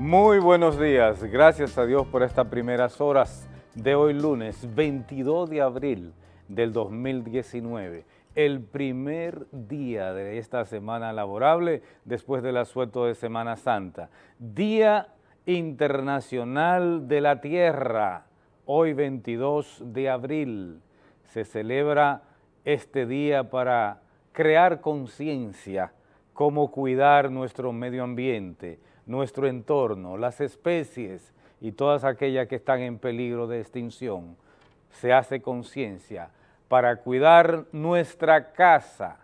Muy buenos días, gracias a Dios por estas primeras horas de hoy lunes 22 de abril del 2019, el primer día de esta semana laborable después del asueto de Semana Santa. Día Internacional de la Tierra, hoy 22 de abril, se celebra este día para crear conciencia, cómo cuidar nuestro medio ambiente, nuestro entorno, las especies y todas aquellas que están en peligro de extinción. Se hace conciencia para cuidar nuestra casa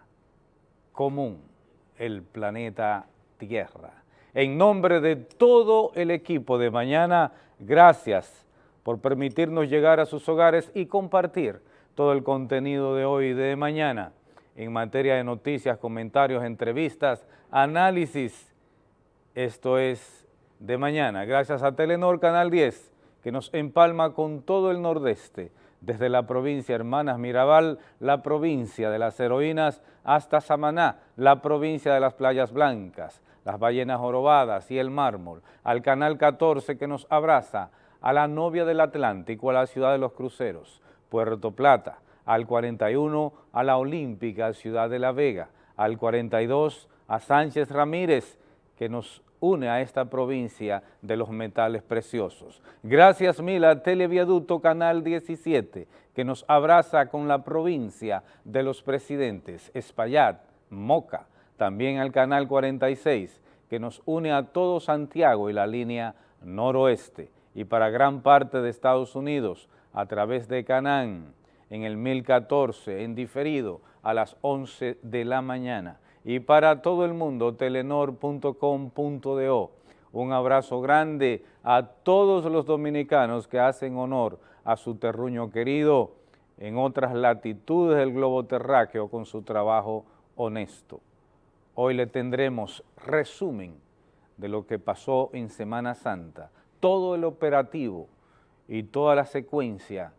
común, el planeta Tierra. En nombre de todo el equipo de mañana, gracias por permitirnos llegar a sus hogares y compartir todo el contenido de hoy y de mañana en materia de noticias, comentarios, entrevistas, análisis. Esto es de mañana, gracias a Telenor Canal 10, que nos empalma con todo el nordeste, desde la provincia Hermanas Mirabal, la provincia de las heroínas, hasta Samaná, la provincia de las playas blancas, las ballenas jorobadas y el mármol, al Canal 14 que nos abraza, a la novia del Atlántico, a la ciudad de los cruceros, Puerto Plata, al 41 a la Olímpica Ciudad de la Vega, al 42 a Sánchez Ramírez, que nos une a esta provincia de los metales preciosos. Gracias mil a Televiaducto Canal 17, que nos abraza con la provincia de los presidentes, Espaillat, Moca, también al Canal 46, que nos une a todo Santiago y la línea noroeste, y para gran parte de Estados Unidos, a través de Canán, en el 1014, en diferido, a las 11 de la mañana. Y para todo el mundo, telenor.com.do. Un abrazo grande a todos los dominicanos que hacen honor a su terruño querido en otras latitudes del globo terráqueo con su trabajo honesto. Hoy le tendremos resumen de lo que pasó en Semana Santa, todo el operativo y toda la secuencia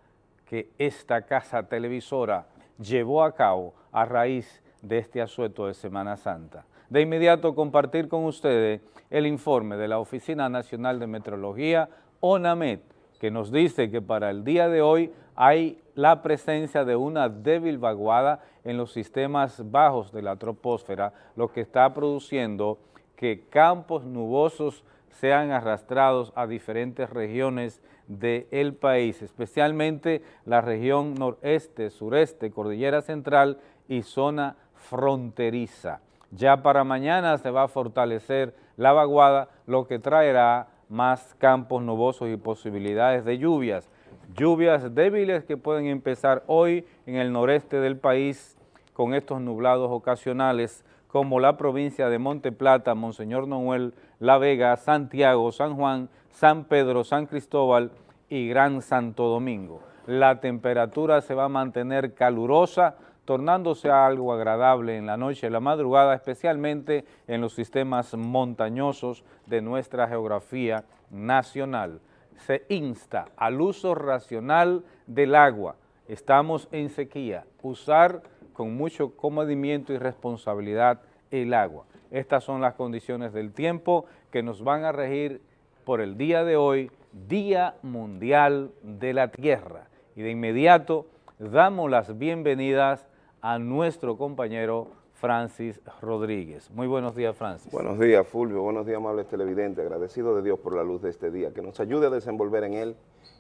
que esta casa televisora llevó a cabo a raíz de este asueto de Semana Santa. De inmediato compartir con ustedes el informe de la Oficina Nacional de Meteorología, ONAMET, que nos dice que para el día de hoy hay la presencia de una débil vaguada en los sistemas bajos de la troposfera, lo que está produciendo que campos nubosos sean arrastrados a diferentes regiones del país, especialmente la región noreste, sureste, cordillera central y zona fronteriza. Ya para mañana se va a fortalecer la vaguada, lo que traerá más campos nubosos y posibilidades de lluvias. Lluvias débiles que pueden empezar hoy en el noreste del país con estos nublados ocasionales como la provincia de Monte Plata, Monseñor Noel, La Vega, Santiago, San Juan, San Pedro, San Cristóbal y Gran Santo Domingo. La temperatura se va a mantener calurosa, tornándose algo agradable en la noche y la madrugada, especialmente en los sistemas montañosos de nuestra geografía nacional. Se insta al uso racional del agua. Estamos en sequía. Usar con mucho comedimiento y responsabilidad el agua. Estas son las condiciones del tiempo que nos van a regir por el día de hoy, Día Mundial de la Tierra. Y de inmediato damos las bienvenidas a nuestro compañero Francis Rodríguez. Muy buenos días, Francis. Buenos días, Fulvio. Buenos días, amables televidentes. Agradecido de Dios por la luz de este día, que nos ayude a desenvolver en él,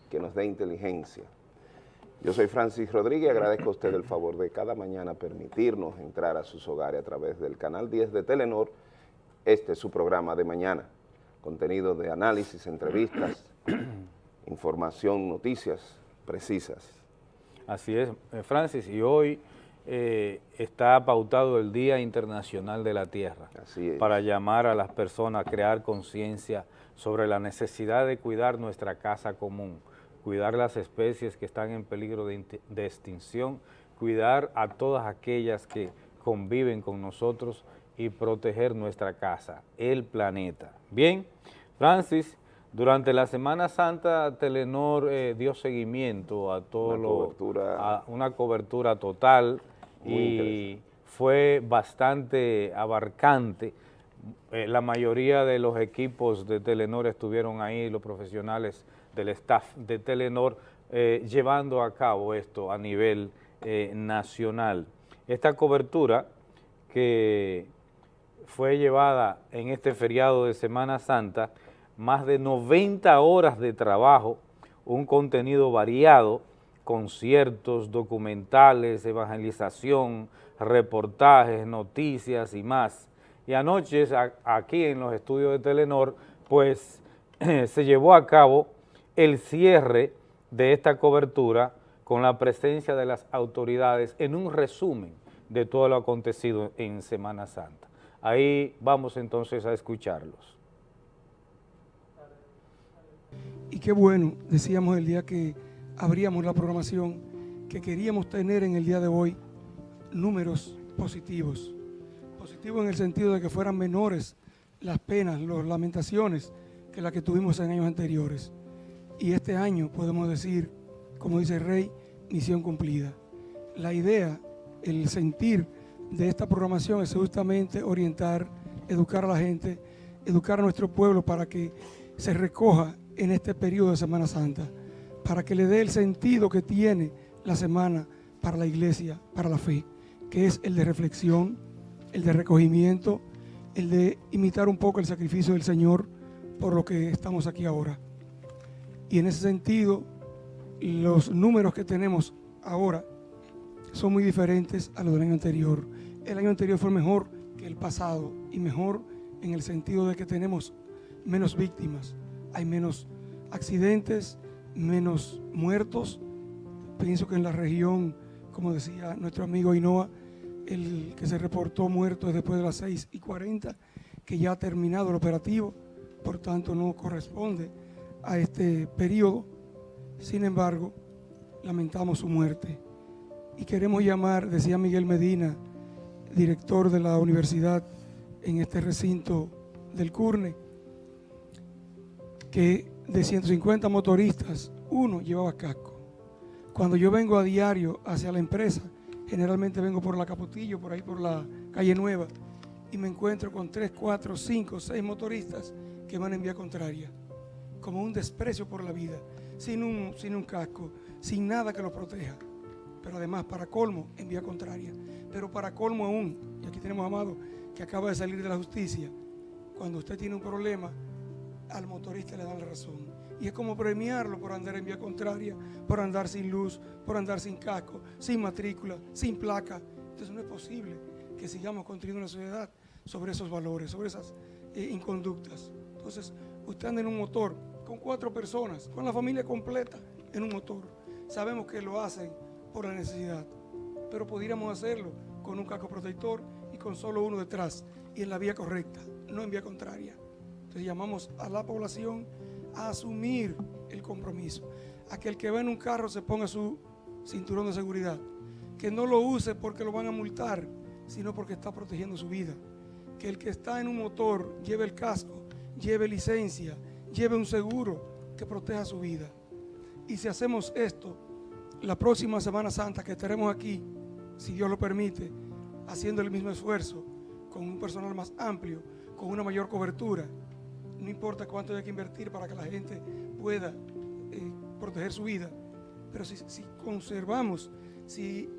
que nos dé inteligencia, yo soy Francis Rodríguez, agradezco a usted el favor de cada mañana permitirnos entrar a sus hogares a través del canal 10 de Telenor. Este es su programa de mañana, contenido de análisis, entrevistas, información, noticias precisas. Así es, eh, Francis, y hoy eh, está pautado el Día Internacional de la Tierra Así es. para llamar a las personas a crear conciencia sobre la necesidad de cuidar nuestra casa común, cuidar las especies que están en peligro de, extinción, cuidar a todas aquellas que conviven con nosotros y proteger nuestra casa, el planeta. Bien, Francis, durante la Semana Santa Telenor eh, dio seguimiento a todo una lo, cobertura, a una cobertura total y fue bastante abarcante eh, la mayoría de los equipos de Telenor estuvieron ahí, los profesionales del staff de Telenor, eh, llevando a cabo esto a nivel eh, nacional. Esta cobertura que fue llevada en este feriado de Semana Santa, más de 90 horas de trabajo, un contenido variado, conciertos, documentales, evangelización, reportajes, noticias y más. Y anoche aquí en los estudios de Telenor, pues se llevó a cabo el cierre de esta cobertura con la presencia de las autoridades en un resumen de todo lo acontecido en Semana Santa. Ahí vamos entonces a escucharlos. Y qué bueno, decíamos el día que abríamos la programación, que queríamos tener en el día de hoy números positivos. Positivos en el sentido de que fueran menores las penas, las lamentaciones que las que tuvimos en años anteriores. Y este año podemos decir, como dice el rey, misión cumplida. La idea, el sentir de esta programación es justamente orientar, educar a la gente, educar a nuestro pueblo para que se recoja en este periodo de Semana Santa, para que le dé el sentido que tiene la semana para la iglesia, para la fe, que es el de reflexión, el de recogimiento, el de imitar un poco el sacrificio del Señor por lo que estamos aquí ahora. Y en ese sentido, los números que tenemos ahora son muy diferentes a los del año anterior. El año anterior fue mejor que el pasado y mejor en el sentido de que tenemos menos víctimas, hay menos accidentes, menos muertos. Pienso que en la región, como decía nuestro amigo Inoa, el que se reportó muerto es después de las 6 y 40, que ya ha terminado el operativo, por tanto no corresponde a este periodo. Sin embargo, lamentamos su muerte. Y queremos llamar, decía Miguel Medina, director de la universidad en este recinto del CURNE, que de 150 motoristas, uno llevaba casco. Cuando yo vengo a diario hacia la empresa, generalmente vengo por la Capotillo, por ahí por la calle Nueva, y me encuentro con 3, 4, 5, 6 motoristas que van en vía contraria como un desprecio por la vida, sin un, sin un casco, sin nada que lo proteja. Pero además, para colmo, en vía contraria. Pero para colmo aún, y aquí tenemos a Amado que acaba de salir de la justicia, cuando usted tiene un problema, al motorista le dan la razón. Y es como premiarlo por andar en vía contraria, por andar sin luz, por andar sin casco, sin matrícula, sin placa. Entonces no es posible que sigamos construyendo una sociedad sobre esos valores, sobre esas eh, inconductas. Entonces, usted anda en un motor con cuatro personas, con la familia completa en un motor. Sabemos que lo hacen por la necesidad, pero podríamos hacerlo con un casco protector y con solo uno detrás y en la vía correcta, no en vía contraria. Entonces llamamos a la población a asumir el compromiso, a que el que va en un carro se ponga su cinturón de seguridad, que no lo use porque lo van a multar, sino porque está protegiendo su vida, que el que está en un motor lleve el casco, lleve licencia, lleve un seguro que proteja su vida. Y si hacemos esto, la próxima Semana Santa que estaremos aquí, si Dios lo permite, haciendo el mismo esfuerzo, con un personal más amplio, con una mayor cobertura, no importa cuánto hay que invertir para que la gente pueda eh, proteger su vida, pero si, conservamos, si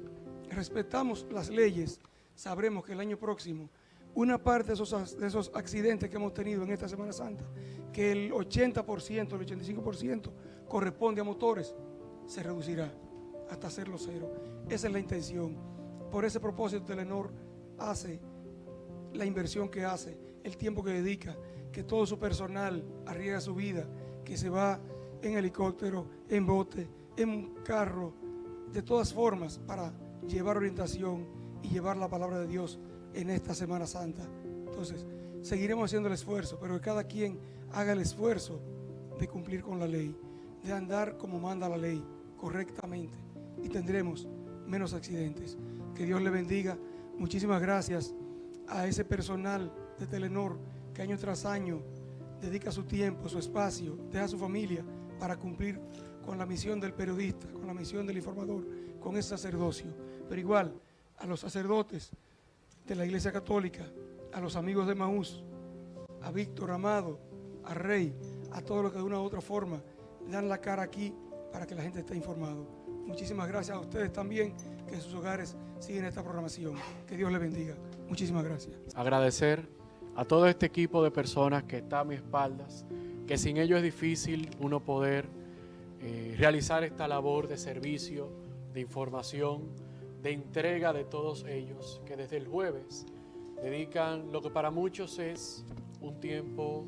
respetamos las leyes, sabremos que el año próximo una parte de esos, de esos accidentes que hemos tenido en esta Semana Santa, que el 80%, el 85% corresponde a motores, se reducirá hasta hacerlo cero. Esa es la intención. Por ese propósito, Telenor hace la inversión que hace, el tiempo que dedica, que todo su personal arriesga su vida, que se va en helicóptero, en bote, en carro, de todas formas, para llevar orientación y llevar la palabra de Dios en esta Semana Santa. Entonces, seguiremos haciendo el esfuerzo, pero que cada quien haga el esfuerzo de cumplir con la ley, de andar como manda la ley, correctamente, y tendremos menos accidentes. Que Dios le bendiga. Muchísimas gracias a ese personal de Telenor que año tras año dedica su tiempo, su espacio, deja su familia para cumplir con la misión del periodista, con la misión del informador, con ese sacerdocio. Pero igual a los sacerdotes, de la Iglesia Católica, a los amigos de Maús, a Víctor Amado, a Rey, a todos los que de una u otra forma dan la cara aquí para que la gente esté informado. Muchísimas gracias a ustedes también que en sus hogares siguen esta programación. Que Dios les bendiga. Muchísimas gracias. Agradecer a todo este equipo de personas que está a mis espaldas, que sin ellos es difícil uno poder eh, realizar esta labor de servicio, de información, de entrega de todos ellos, que desde el jueves dedican lo que para muchos es un tiempo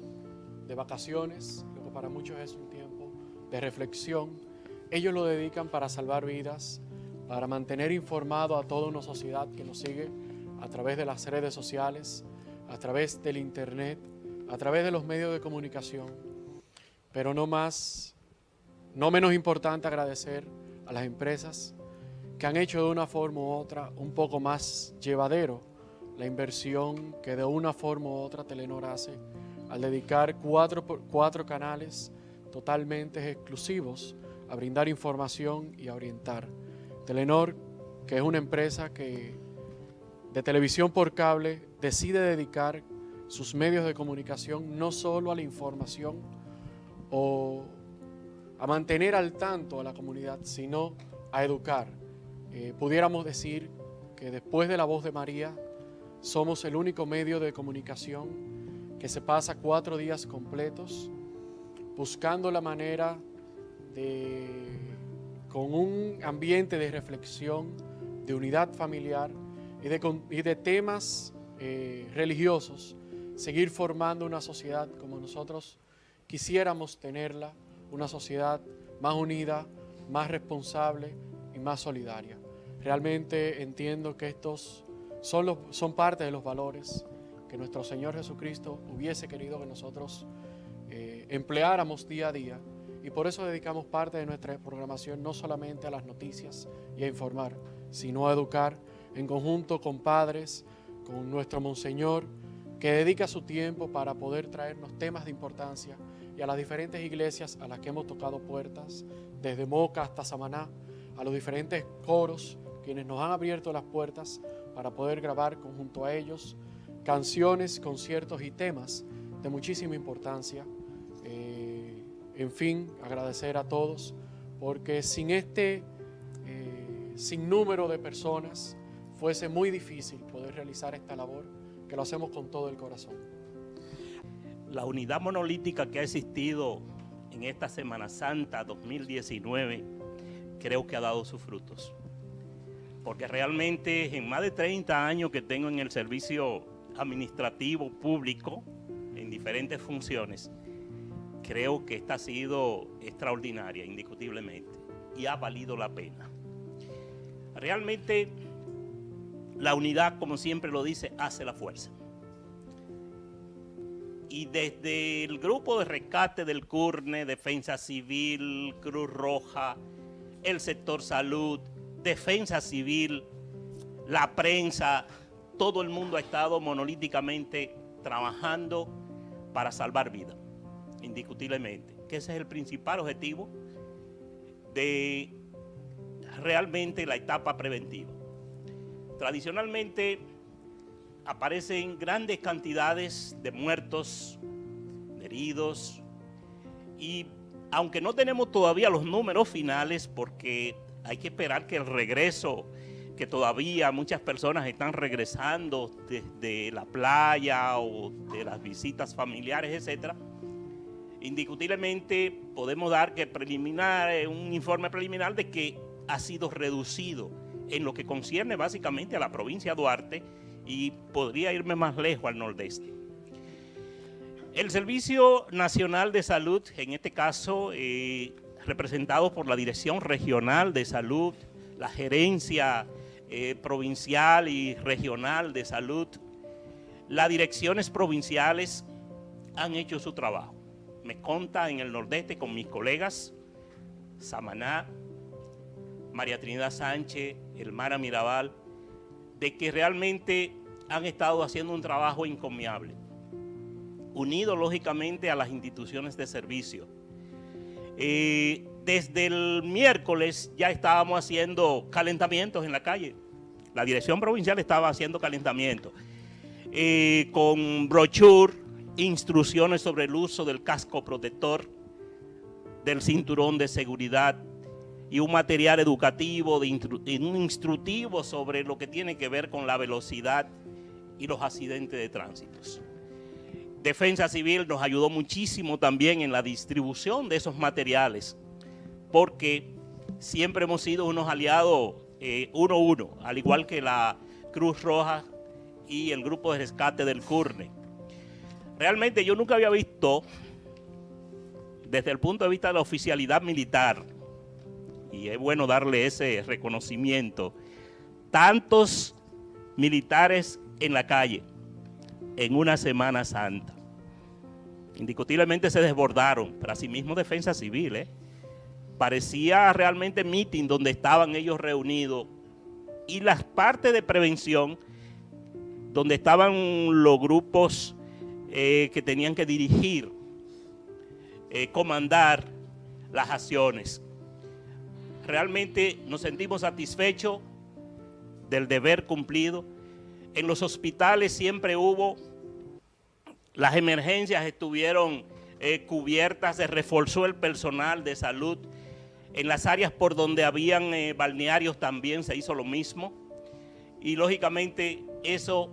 de vacaciones, lo que para muchos es un tiempo de reflexión. Ellos lo dedican para salvar vidas, para mantener informado a toda una sociedad que nos sigue a través de las redes sociales, a través del internet, a través de los medios de comunicación. Pero no más, no menos importante agradecer a las empresas que han hecho de una forma u otra un poco más llevadero la inversión que de una forma u otra Telenor hace al dedicar cuatro, cuatro canales totalmente exclusivos a brindar información y a orientar. Telenor, que es una empresa que de televisión por cable decide dedicar sus medios de comunicación no solo a la información o a mantener al tanto a la comunidad, sino a educar. Eh, pudiéramos decir que después de la voz de María, somos el único medio de comunicación que se pasa cuatro días completos buscando la manera de, con un ambiente de reflexión, de unidad familiar y de, temas eh, religiosos, seguir formando una sociedad como nosotros quisiéramos tenerla, una sociedad más unida, más responsable y más solidaria. Realmente entiendo que estos son, son parte de los valores que nuestro Señor Jesucristo hubiese querido que nosotros eh, empleáramos día a día y por eso dedicamos parte de nuestra programación no solamente a las noticias y a informar, sino a educar en conjunto con padres, con nuestro Monseñor, que dedica su tiempo para poder traernos temas de importancia y a las diferentes iglesias a las que hemos tocado puertas, desde Moca hasta Samaná, a los diferentes coros, quienes nos han abierto las puertas para poder grabar conjunto a ellos canciones, conciertos y temas de muchísima importancia. Eh, en fin, agradecer a todos, porque sin este eh, sinnúmero de personas fuese muy difícil poder realizar esta labor, que lo hacemos con todo el corazón. La unidad monolítica que ha existido en esta Semana Santa 2019 creo que ha dado sus frutos porque realmente en más de 30 años que tengo en el servicio administrativo público, en diferentes funciones, creo que esta ha sido extraordinaria, indiscutiblemente, y ha valido la pena. Realmente la unidad, como siempre lo dice, hace la fuerza. Y desde el grupo de rescate del CURNE, Defensa Civil, Cruz Roja, el sector salud, defensa civil, la prensa, todo el mundo ha estado monolíticamente trabajando para salvar vidas, indiscutiblemente. Que ese es el principal objetivo de realmente la etapa preventiva. Tradicionalmente aparecen grandes cantidades de muertos, de heridos, y aunque no tenemos todavía los números finales porque hay que esperar que el regreso, que todavía muchas personas están regresando desde la playa o de las visitas familiares, etcétera, indiscutiblemente podemos dar que preliminar, eh, un informe preliminar de que ha sido reducido en lo que concierne básicamente a la provincia de Duarte y podría irme más lejos al nordeste. El Servicio Nacional de Salud, en este caso, eh, representados por la Dirección Regional de Salud, la Gerencia eh, Provincial y Regional de Salud, las direcciones provinciales han hecho su trabajo. Me conta en el nordeste con mis colegas, Samaná, María Trinidad Sánchez, Elmara Mirabal, de que realmente han estado haciendo un trabajo encomiable, unido lógicamente a las instituciones de servicio, eh, desde el miércoles ya estábamos haciendo calentamientos en la calle. La dirección provincial estaba haciendo calentamientos eh, con brochure instrucciones sobre el uso del casco protector, del cinturón de seguridad y un material educativo, de un instructivo sobre lo que tiene que ver con la velocidad y los accidentes de tránsito. Defensa Civil nos ayudó muchísimo también en la distribución de esos materiales, porque siempre hemos sido unos aliados eh, uno a uno, al igual que la Cruz Roja y el grupo de rescate del CURNE. Realmente yo nunca había visto, desde el punto de vista de la oficialidad militar, y es bueno darle ese reconocimiento, tantos militares en la calle en una Semana Santa. Indiscutiblemente se desbordaron, pero asimismo defensa civil, ¿eh? parecía realmente meeting donde estaban ellos reunidos y las partes de prevención donde estaban los grupos eh, que tenían que dirigir, eh, comandar las acciones. Realmente nos sentimos satisfechos del deber cumplido. En los hospitales siempre hubo, las emergencias estuvieron eh, cubiertas, se reforzó el personal de salud en las áreas por donde habían eh, balnearios también se hizo lo mismo. Y lógicamente eso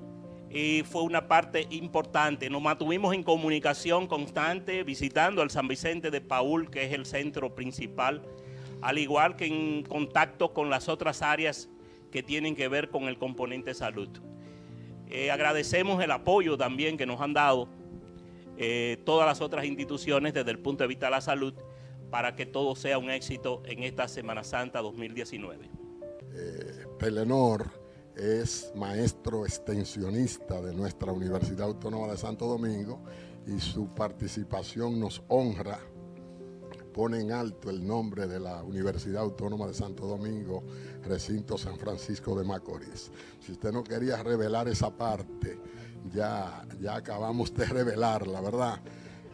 eh, fue una parte importante. Nos mantuvimos en comunicación constante, visitando al San Vicente de Paul, que es el centro principal, al igual que en contacto con las otras áreas que tienen que ver con el componente salud. Eh, agradecemos el apoyo también que nos han dado todas las otras instituciones desde el punto de vista de la salud para que todo sea un éxito en esta Semana Santa 2019. Eh, Pelenor es maestro extensionista de nuestra Universidad Autónoma de Santo Domingo y su participación nos honra, pone en alto el nombre de la Universidad Autónoma de Santo Domingo, recinto San Francisco de Macorís. Si usted no quería revelar esa parte, ya, ya acabamos de revelarla, ¿verdad?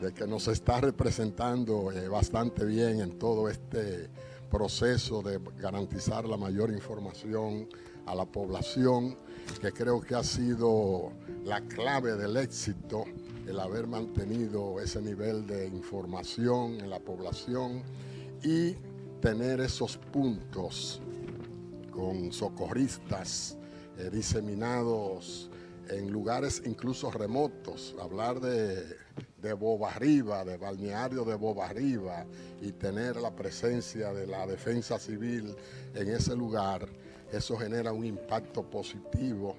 de que nos está representando eh, bastante bien en todo este proceso de garantizar la mayor información a la población, que creo que ha sido la clave del éxito, el haber mantenido ese nivel de información en la población y tener esos puntos con socorristas eh, diseminados en lugares incluso remotos, hablar de de Boba Arriba, de balneario de Boba Arriba y tener la presencia de la defensa civil en ese lugar, eso genera un impacto positivo,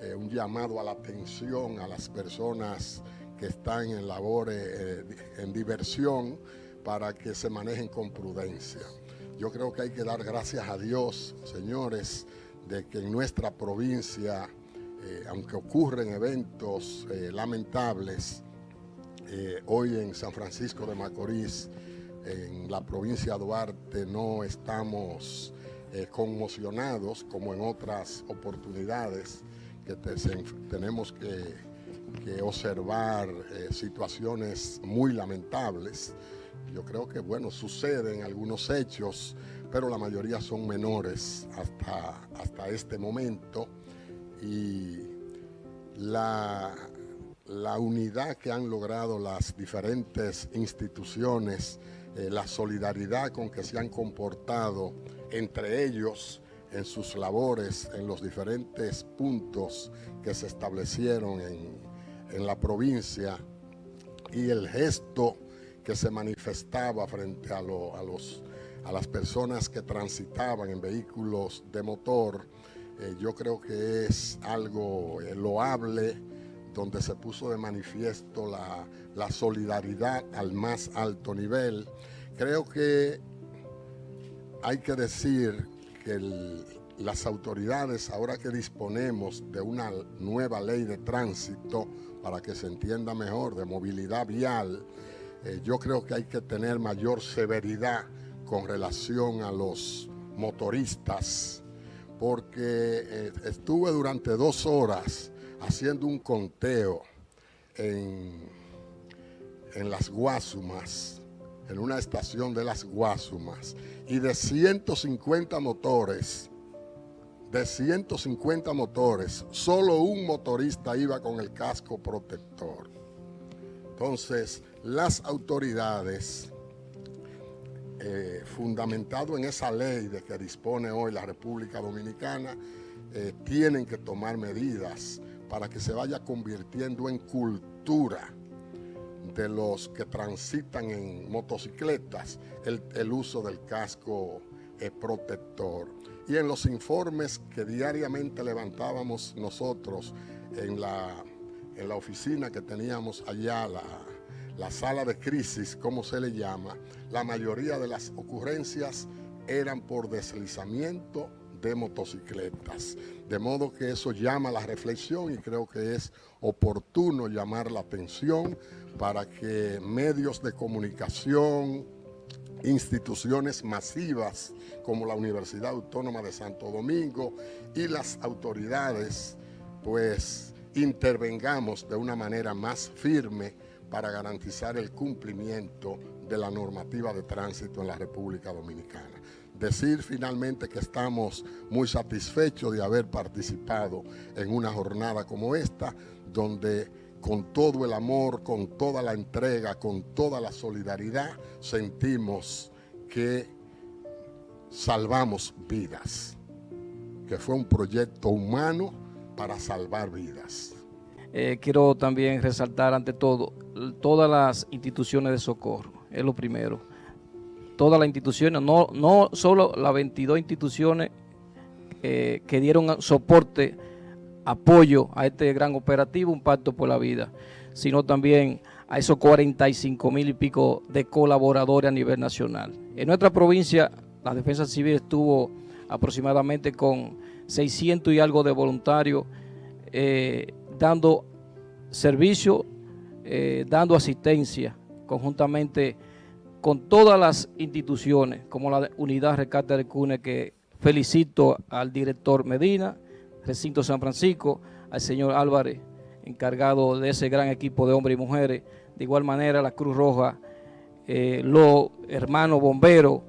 eh, un llamado a la atención a las personas que están en labores, eh, en diversión, para que se manejen con prudencia. Yo creo que hay que dar gracias a Dios, señores, de que en nuestra provincia, eh, aunque ocurren eventos lamentables, eh, hoy en San Francisco de Macorís, en la provincia de Duarte, no estamos conmocionados como en otras oportunidades que tenemos que, observar eh, situaciones muy lamentables. Yo creo que, bueno, suceden algunos hechos, pero la mayoría son menores hasta, hasta este momento. Y la, la unidad que han logrado las diferentes instituciones, eh, la solidaridad con que se han comportado entre ellos en sus labores, en los diferentes puntos que se establecieron en, la provincia y el gesto que se manifestaba frente a, los, a las personas que transitaban en vehículos de motor, eh, yo creo que es algo eh, loable, donde se puso de manifiesto la, solidaridad al más alto nivel. Creo que hay que decir que las autoridades, ahora que disponemos de una nueva ley de tránsito, para que se entienda mejor, de movilidad vial, eh, yo creo que hay que tener mayor severidad con relación a los motoristas, porque eh, estuve durante dos horas haciendo un conteo en, en las Guasumas, en una estación de las Guasumas, y de 150 motores, de 150 motores, solo un motorista iba con el casco protector. Entonces, las autoridades, eh, fundamentado en esa ley de que dispone hoy la República Dominicana, eh, tienen que tomar medidas para que se vaya convirtiendo en cultura de los que transitan en motocicletas el, uso del casco eh, protector. Y en los informes que diariamente levantábamos nosotros en la, en la oficina que teníamos allá, la, la sala de crisis, como se le llama, la mayoría de las ocurrencias eran por deslizamiento de motocicletas. De modo que eso llama la reflexión y creo que es oportuno llamar la atención para que medios de comunicación, instituciones masivas como la Universidad Autónoma de Santo Domingo y las autoridades, pues intervengamos de una manera más firme para garantizar el cumplimiento de la normativa de tránsito en la República Dominicana. Decir finalmente que estamos muy satisfechos de haber participado en una jornada como esta, donde con todo el amor, con toda la entrega, con toda la solidaridad, sentimos que salvamos vidas, que fue un proyecto humano para salvar vidas. Eh, quiero también resaltar ante todo todas las instituciones de socorro, es lo primero. Todas las instituciones, no, no solo las 22 instituciones eh, que dieron soporte apoyo a este gran operativo, un pacto por la vida, sino también a esos 45 mil y pico de colaboradores a nivel nacional. En nuestra provincia, la Defensa Civil estuvo aproximadamente con 600 y algo de voluntarios eh, dando servicio, eh, dando asistencia conjuntamente con todas las instituciones, como la Unidad Rescate de Cune, que felicito al director Medina, Recinto San Francisco, al señor Álvarez, encargado de ese gran equipo de hombres y mujeres. De igual manera, la Cruz Roja, eh, los hermanos bomberos,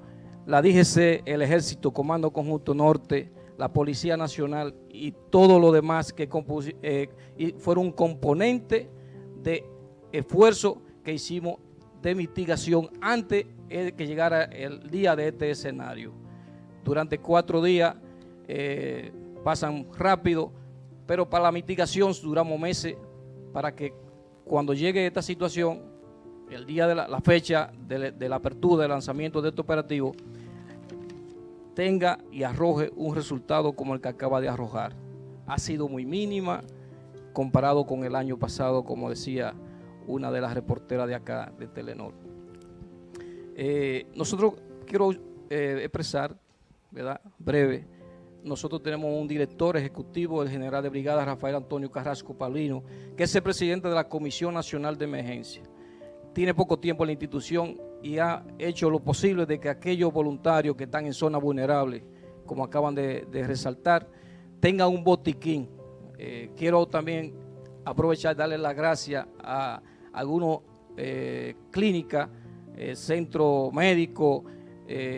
la DGC, el Ejército, Comando Conjunto Norte, la Policía Nacional y todo lo demás que eh, fueron un componente de esfuerzo que hicimos de mitigación antes de que llegara el día de este escenario. Durante cuatro días eh, pasan rápido, pero para la mitigación duramos meses para que cuando llegue esta situación, el día de la, fecha de, la apertura, del lanzamiento de este operativo, tenga y arroje un resultado como el que acaba de arrojar. Ha sido muy mínima comparado con el año pasado, como decía una de las reporteras de acá, de Telenor. Eh, nosotros quiero eh, expresar, ¿verdad? breve, nosotros tenemos un director ejecutivo, el general de brigada Rafael Antonio Carrasco Paulino, que es el presidente de la Comisión Nacional de Emergencia. Tiene poco tiempo en la institución y ha hecho lo posible de que aquellos voluntarios que están en zonas vulnerables, como acaban de, resaltar, tengan un botiquín. Eh, quiero también aprovechar y darle las gracias a algunas eh, clínicas, eh, centro médico,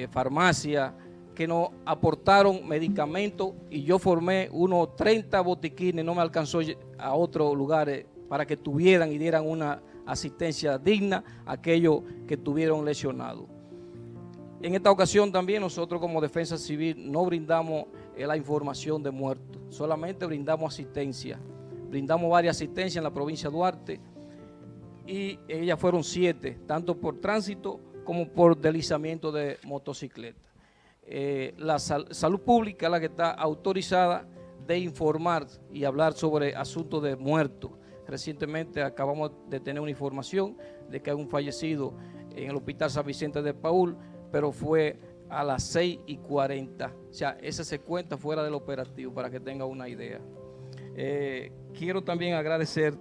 farmacia, que nos aportaron medicamentos y yo formé unos 30 botiquines, no me alcanzó a otros lugares para que tuvieran y dieran una asistencia digna a aquellos que tuvieron lesionados. En esta ocasión también nosotros como Defensa Civil no brindamos eh, la información de muertos, solamente brindamos asistencia. Brindamos varias asistencias en la provincia de Duarte y ellas fueron siete, tanto por tránsito como por deslizamiento de motocicleta. Eh, la salud pública la que está autorizada de informar y hablar sobre asuntos de muertos. Recientemente acabamos de tener una información de que hay un fallecido en el Hospital San Vicente de Paul, pero fue a las 6 y 40. O sea, ese se cuenta fuera del operativo para que tenga una idea. Eh, quiero también agradecer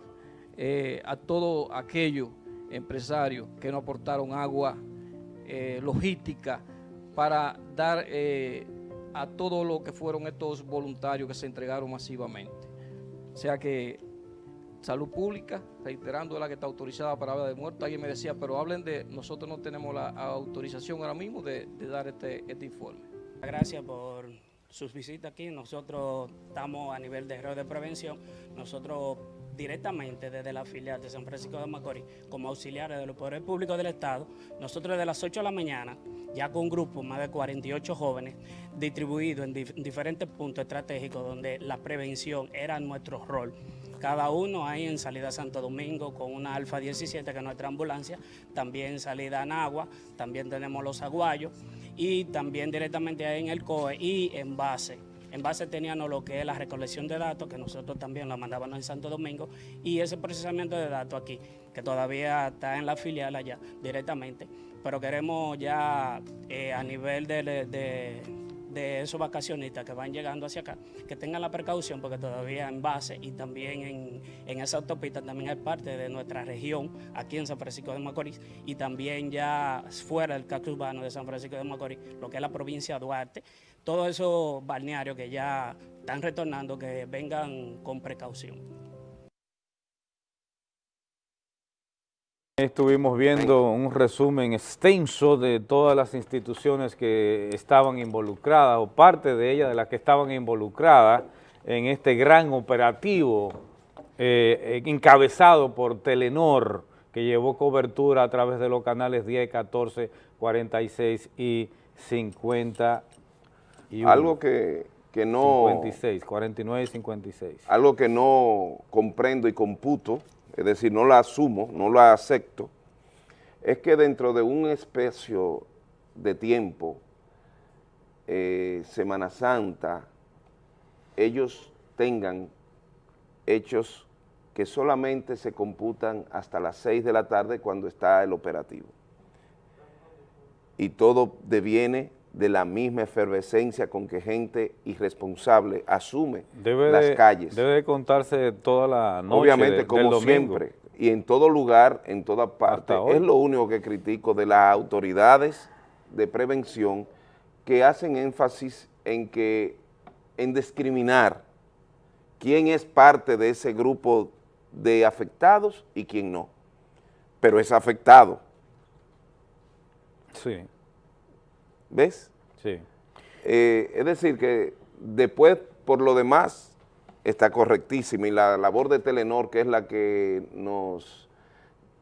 eh, a todos aquellos empresarios que nos aportaron agua, logística, para dar eh, a todo lo que fueron estos voluntarios que se entregaron masivamente. O sea que salud pública, reiterando la que está autorizada para hablar de muertos, alguien me decía, pero hablen de, nosotros no tenemos la autorización ahora mismo de, dar este, este informe. Gracias por sus visitas aquí. Nosotros estamos a nivel de error de prevención. Nosotros directamente desde la filial de San Francisco de Macorís como auxiliares de los poderes públicos del Estado, nosotros desde las 8 de la mañana, ya con un grupo más de 48 jóvenes, distribuidos en, dif- diferentes puntos estratégicos donde la prevención era nuestro rol. Cada uno ahí en salida Santo Domingo con una Alfa 17 que es nuestra ambulancia, también salida a Nagua, también tenemos los aguayos y también directamente ahí en el COE y en base. En base teníamos lo que es la recolección de datos, que nosotros también la mandábamos en Santo Domingo, y ese procesamiento de datos aquí, que todavía está en la filial allá directamente, pero queremos ya eh, a nivel de, de- esos vacacionistas que van llegando hacia acá, que tengan la precaución, porque todavía en base y también en, en esa autopista también es parte de nuestra región, aquí en San Francisco de Macorís, y también ya fuera del casco urbano de San Francisco de Macorís, lo que es la provincia de Duarte, todos esos balnearios que ya están retornando, que vengan con precaución. Estuvimos viendo un resumen extenso de todas las instituciones que estaban involucradas o parte de ellas de las que estaban involucradas en este gran operativo eh, eh, encabezado por Telenor que llevó cobertura a través de los canales 10, 14, 46 y 50 Algo que, que no... 56, 49 y 56. algo que no comprendo y computo, es decir, no la asumo, no la acepto, es que dentro de un espacio de tiempo, eh, Semana Santa, ellos tengan hechos que solamente se computan hasta las 6 de la tarde cuando está el operativo. Y todo deviene de la misma efervescencia con que gente irresponsable asume Debe las de, calles. Debe de contarse toda la noche Obviamente, de- del como domingo. siempre, y en todo lugar, en toda parte, es lo único que critico de las autoridades de prevención que hacen énfasis en que, en discriminar quién es parte de ese grupo de afectados y quién no, pero es afectado, Sí, ¿ves? sí. Eh, es decir, que después, por lo demás, está correctísima y la labor de Telenor, que es la que nos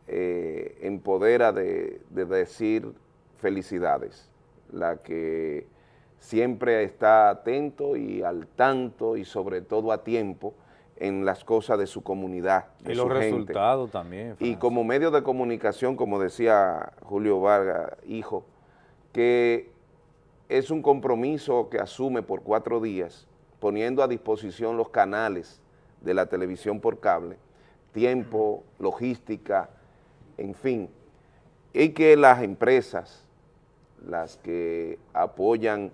eh, empodera de, de decir felicidades, la que siempre está atento y al tanto y sobre todo a tiempo en las cosas de su comunidad, de Y los gente. resultados también. Y como medio de comunicación, como decía Julio Vargas, hijo, que es un compromiso que asume por cuatro días, poniendo a disposición los canales de la televisión por cable, tiempo, logística, en fin, y que las empresas, las que apoyan,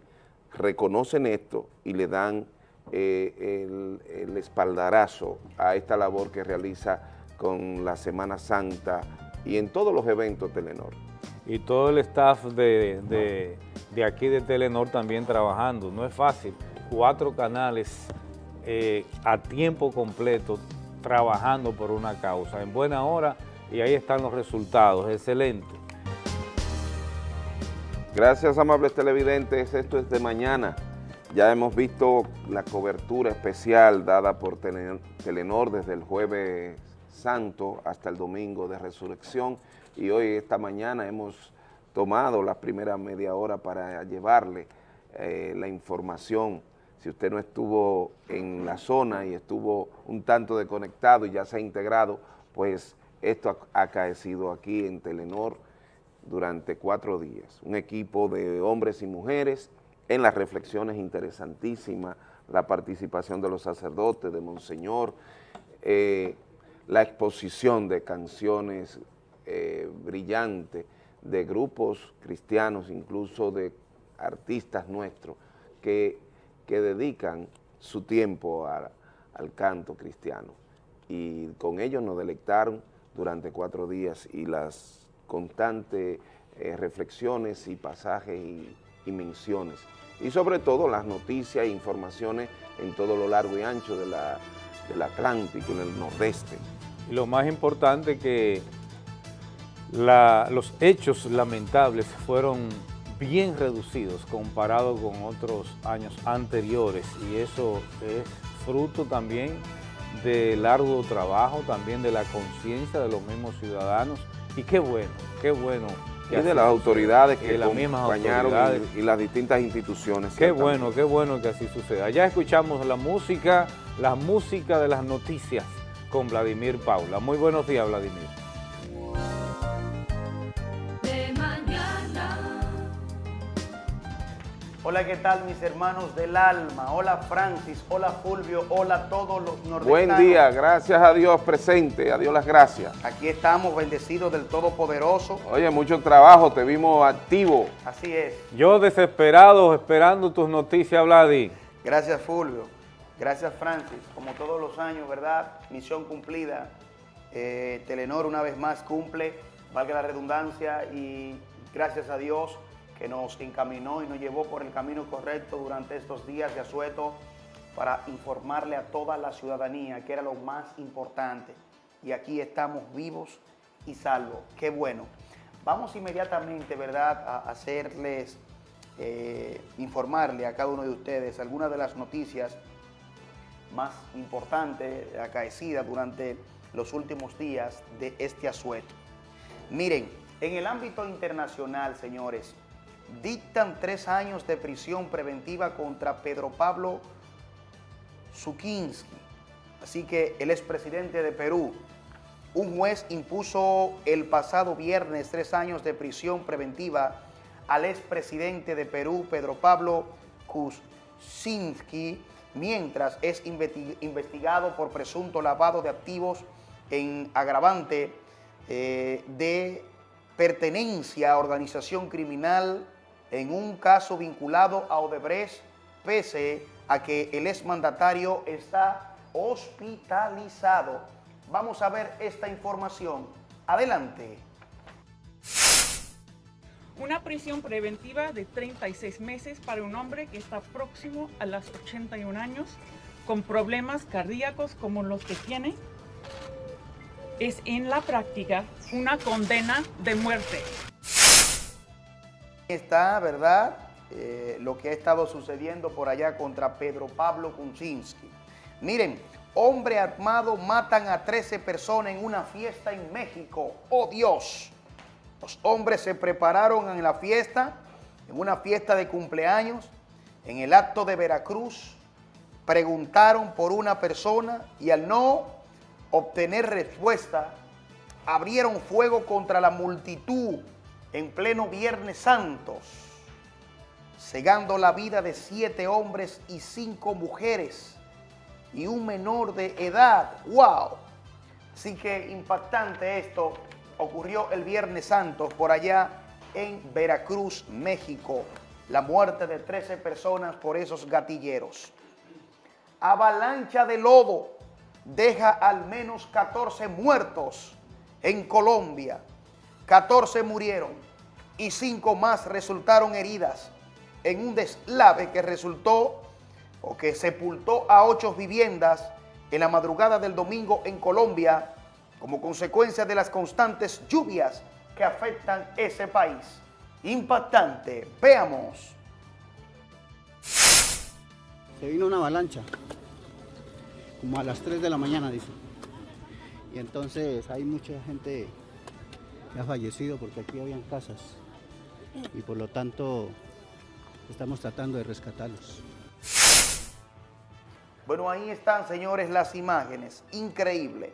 reconocen esto y le dan eh, el, el espaldarazo a esta labor que realiza con la Semana Santa y en todos los eventos Telenor. Y todo el staff de, de- de aquí de Telenor también trabajando. No es fácil. Cuatro canales eh, a tiempo completo trabajando por una causa en buena hora y ahí están los resultados. Excelente. Gracias, amables televidentes. Esto es de mañana. Ya hemos visto la cobertura especial dada por Tele- Telenor desde el jueves santo hasta el domingo de resurrección y hoy, esta mañana, hemos tomado la primera media hora para llevarle eh, la información. Si usted no estuvo en la zona y estuvo un tanto desconectado y ya se ha integrado, pues esto ha acaecido aquí en Telenor durante cuatro días. Un equipo de hombres y mujeres en las reflexiones interesantísimas, la participación de los sacerdotes, de Monseñor, eh, la exposición de canciones eh, brillantes de grupos cristianos, incluso de artistas nuestros, que, que dedican su tiempo al canto cristiano. Y con ellos nos delectaron durante cuatro días y las constantes eh, reflexiones y pasajes y, menciones. Y sobre todo las noticias e informaciones en todo lo largo y ancho del Atlántico, en el nordeste. Lo más importante que la- los hechos lamentables fueron bien reducidos comparado con otros años anteriores y eso es fruto también del largo trabajo, también de la conciencia de los mismos ciudadanos. Y qué bueno, qué bueno. Y de las autoridades que, las acompañaron autoridades. Y, y las distintas instituciones. Qué bueno, qué bueno que así suceda. Ya escuchamos la música, la música de las noticias con Vladimir Paula. Muy buenos días, Vladimir. Hola, ¿qué tal mis hermanos del alma? Hola Francis, hola Fulvio, hola a todos los nordestanos. Buen día, gracias a Dios presente, a Dios las gracias. Aquí estamos bendecidos del Todopoderoso. Oye, mucho trabajo, te vimos activo. Así es. Yo desesperado esperando tus noticias, Vladi. Gracias Fulvio. Gracias Francis. Como todos los años, ¿verdad? Misión cumplida. Eh, Telenor una vez más cumple, valga la redundancia, y gracias a Dios que nos encaminó y nos llevó por el camino correcto durante estos días de asueto para informarle a toda la ciudadanía que era lo más importante. Y aquí estamos vivos y salvos. Qué bueno. Vamos inmediatamente, ¿verdad?, a hacerles, eh, informarle a cada uno de ustedes algunas de las noticias más importantes acaecidas durante los últimos días de este asueto. Miren, en el ámbito internacional, señores, dictan tres años de prisión preventiva contra Pedro Pablo Zukinski. Así que el expresidente de Perú, un juez impuso el pasado viernes tres años de prisión preventiva al expresidente de Perú, Pedro Pablo Kuczynski, mientras es investi- investigado por presunto lavado de activos en agravante eh, de pertenencia a organización criminal en un caso vinculado a Odebrecht, pese a que el exmandatario está hospitalizado. Vamos a ver esta información. Adelante. Una prisión preventiva de 36 meses para un hombre que está próximo a los 81 años con problemas cardíacos como los que tiene es en la práctica una condena de muerte. Está, ¿verdad? Eh, lo que ha estado sucediendo por allá contra Pedro Pablo Kuczynski. Miren, hombre armado matan a 13 personas en una fiesta en México. ¡Oh Dios! Los hombres se prepararon en la fiesta, en una fiesta de cumpleaños, en el acto de Veracruz, preguntaron por una persona y al no obtener respuesta, abrieron fuego contra la multitud en pleno Viernes Santos, cegando la vida de siete hombres y cinco mujeres y un menor de edad. ¡Wow! Así que impactante esto ocurrió el Viernes Santo por allá en Veracruz, México. La muerte de 13 personas por esos gatilleros. Avalancha de lodo deja al menos 14 muertos en Colombia. 14 murieron y 5 más resultaron heridas en un deslave que resultó o que sepultó a 8 viviendas en la madrugada del domingo en Colombia como consecuencia de las constantes lluvias que afectan ese país. Impactante. Veamos. Se vino una avalancha, como a las 3 de la mañana, dice. Y entonces hay mucha gente que ha fallecido porque aquí habían casas. Y por lo tanto estamos tratando de rescatarlos. Bueno, ahí están, señores, las imágenes. Increíble.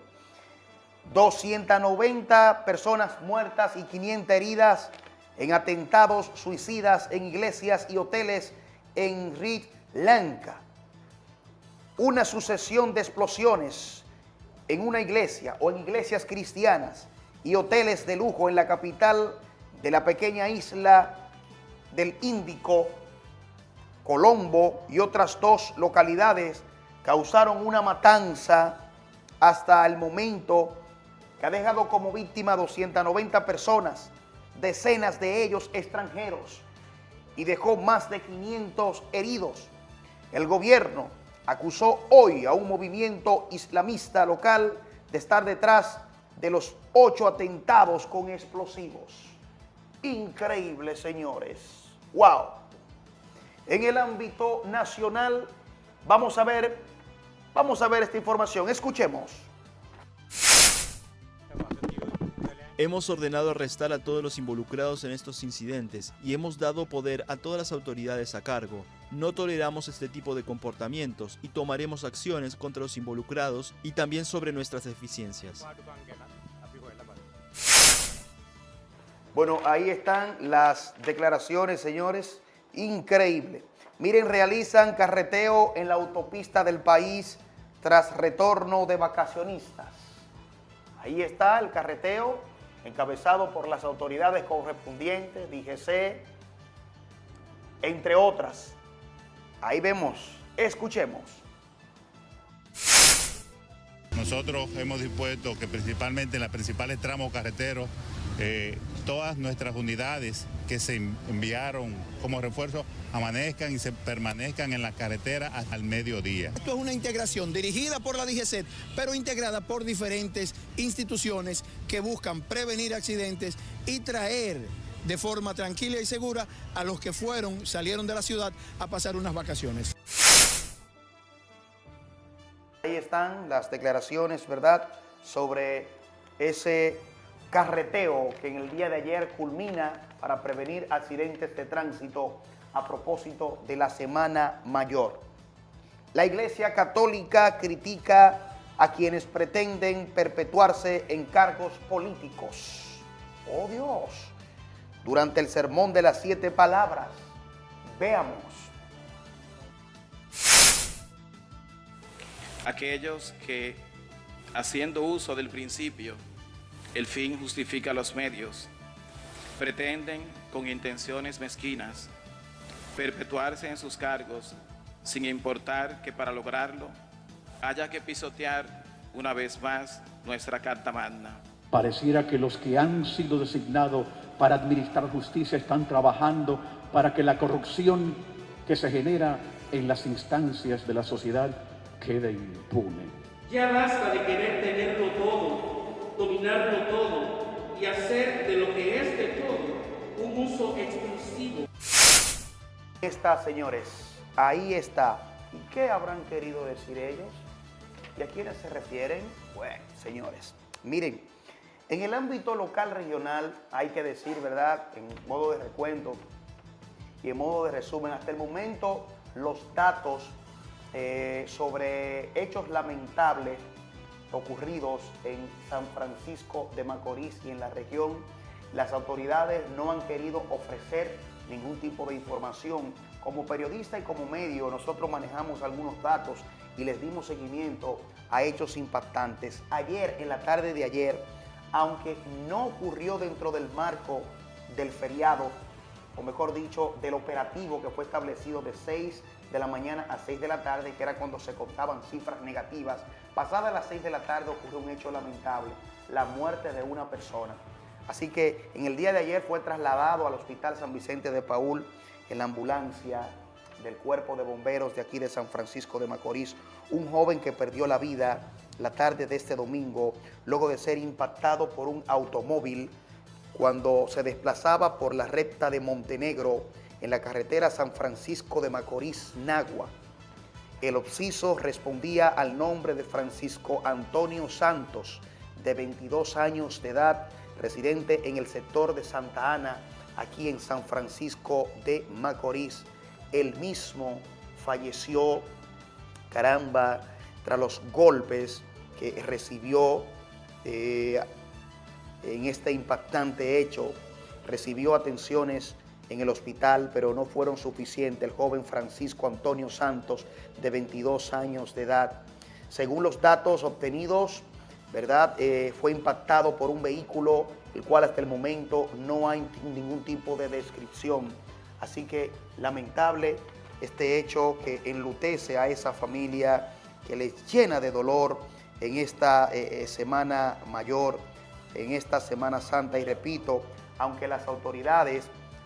290 personas muertas y 500 heridas en atentados suicidas en iglesias y hoteles en Sri Lanka. Una sucesión de explosiones en una iglesia o en iglesias cristianas y hoteles de lujo en la capital de la pequeña isla del Índico, Colombo y otras dos localidades causaron una matanza hasta el momento que ha dejado como víctima 290 personas, decenas de ellos extranjeros, y dejó más de 500 heridos. El gobierno acusó hoy a un movimiento islamista local de estar detrás de los ocho atentados con explosivos. Increíble, señores. ¡Wow! En el ámbito nacional, vamos a ver, Vamos a ver esta información, escuchemos. Hemos ordenado arrestar a todos los involucrados en estos incidentes y hemos dado poder a todas las autoridades a cargo. No toleramos este tipo de comportamientos y tomaremos acciones contra los involucrados y también sobre nuestras deficiencias. Bueno, ahí están las declaraciones, señores. Increíble. Miren, realizan carreteo en la autopista del país tras retorno de vacacionistas. Ahí está el carreteo encabezado por las autoridades correspondientes, DGC, entre otras. Ahí vemos, escuchemos. Nosotros hemos dispuesto que principalmente en los principales tramos carreteros, eh, todas nuestras unidades que se enviaron como refuerzo amanezcan y se permanezcan en la carretera hasta el mediodía. Esto es una integración dirigida por la DGCET, pero integrada por diferentes instituciones que buscan prevenir accidentes y traer de forma tranquila y segura a los que fueron, salieron de la ciudad a pasar unas vacaciones. Ahí están las declaraciones, ¿verdad?, sobre ese carreteo que en el día de ayer culmina para prevenir accidentes de tránsito a propósito de la Semana Mayor. La Iglesia Católica critica a quienes pretenden perpetuarse en cargos políticos. ¡Oh Dios! Durante el sermón de las siete palabras, veamos. Aquellos que, haciendo uso del principio, el fin justifica los medios, pretenden con intenciones mezquinas perpetuarse en sus cargos sin importar que para lograrlo haya que pisotear una vez más nuestra Carta Magna. Pareciera que los que han sido designados para administrar justicia están trabajando para que la corrupción que se genera en las instancias de la sociedad quede impune. Ya basta de querer tenerlo todo, dominarlo todo y hacer de lo que es de todo un uso exclusivo. Ahí está, señores, ahí está. ¿Y qué habrán querido decir ellos? ¿Y a quiénes se refieren? Bueno, señores, miren, en el ámbito local regional hay que decir, ¿verdad?, en modo de recuento y en modo de resumen, hasta el momento los datos eh, sobre hechos lamentables ocurridos en San Francisco de Macorís y en la región, las autoridades no han querido ofrecer ningún tipo de información. Como periodista y como medio, nosotros manejamos algunos datos y les dimos seguimiento a hechos impactantes. Ayer, en la tarde de ayer, aunque no ocurrió dentro del marco del feriado, o mejor dicho, del operativo que fue establecido de 6 de la mañana a 6 de la tarde, que era cuando se contaban cifras negativas, pasada las 6 de la tarde ocurrió un hecho lamentable, la muerte de una persona. Así que en el día de ayer fue trasladado al Hospital San Vicente de Paul en la ambulancia del Cuerpo de Bomberos de aquí de San Francisco de Macorís, un joven que perdió la vida la tarde de este domingo luego de ser impactado por un automóvil cuando se desplazaba por la recta de Montenegro en la carretera San Francisco de Macorís, Nagua. El obsiso respondía al nombre de Francisco Antonio Santos, de 22 años de edad, residente en el sector de Santa Ana, aquí en San Francisco de Macorís. El mismo falleció, caramba, tras los golpes que recibió eh, en este impactante hecho. Recibió atenciones en el hospital, pero no fueron suficientes. El joven Francisco Antonio Santos, de 22 años de edad. Según los datos obtenidos, ¿verdad? Eh, fue impactado por un vehículo, el cual hasta el momento no hay ningún tipo de descripción. Así que lamentable este hecho que enlutece a esa familia, que les llena de dolor en esta eh, eh, semana mayor, en esta Semana Santa. Y repito, aunque las autoridades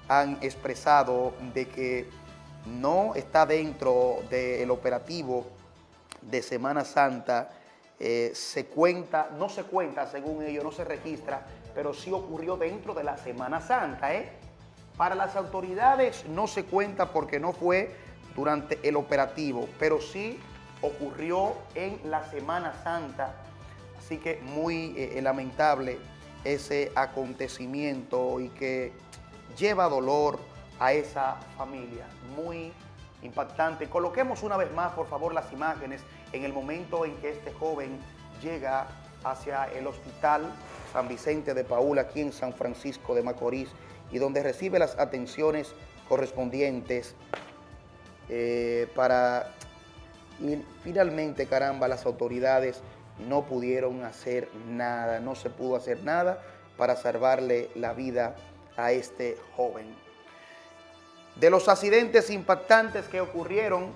han expresado de que no está dentro del operativo de Semana Santa, eh, se cuenta, no se cuenta según ellos, no se registra, pero sí ocurrió dentro de la Semana Santa. ¿eh? Para las autoridades no se cuenta porque no fue durante el operativo, pero sí ocurrió en la Semana Santa, así que muy eh, lamentable ese acontecimiento y que lleva dolor a esa familia, muy impactante. Coloquemos una vez más, por favor, las imágenes en el momento en que este joven llega hacia el hospital San Vicente de Paul, aquí en San Francisco de Macorís, y donde recibe las atenciones correspondientes eh, para... Y finalmente, caramba, las autoridades no pudieron hacer nada, no se pudo hacer nada para salvarle la vida a este joven. De los accidentes impactantes que ocurrieron,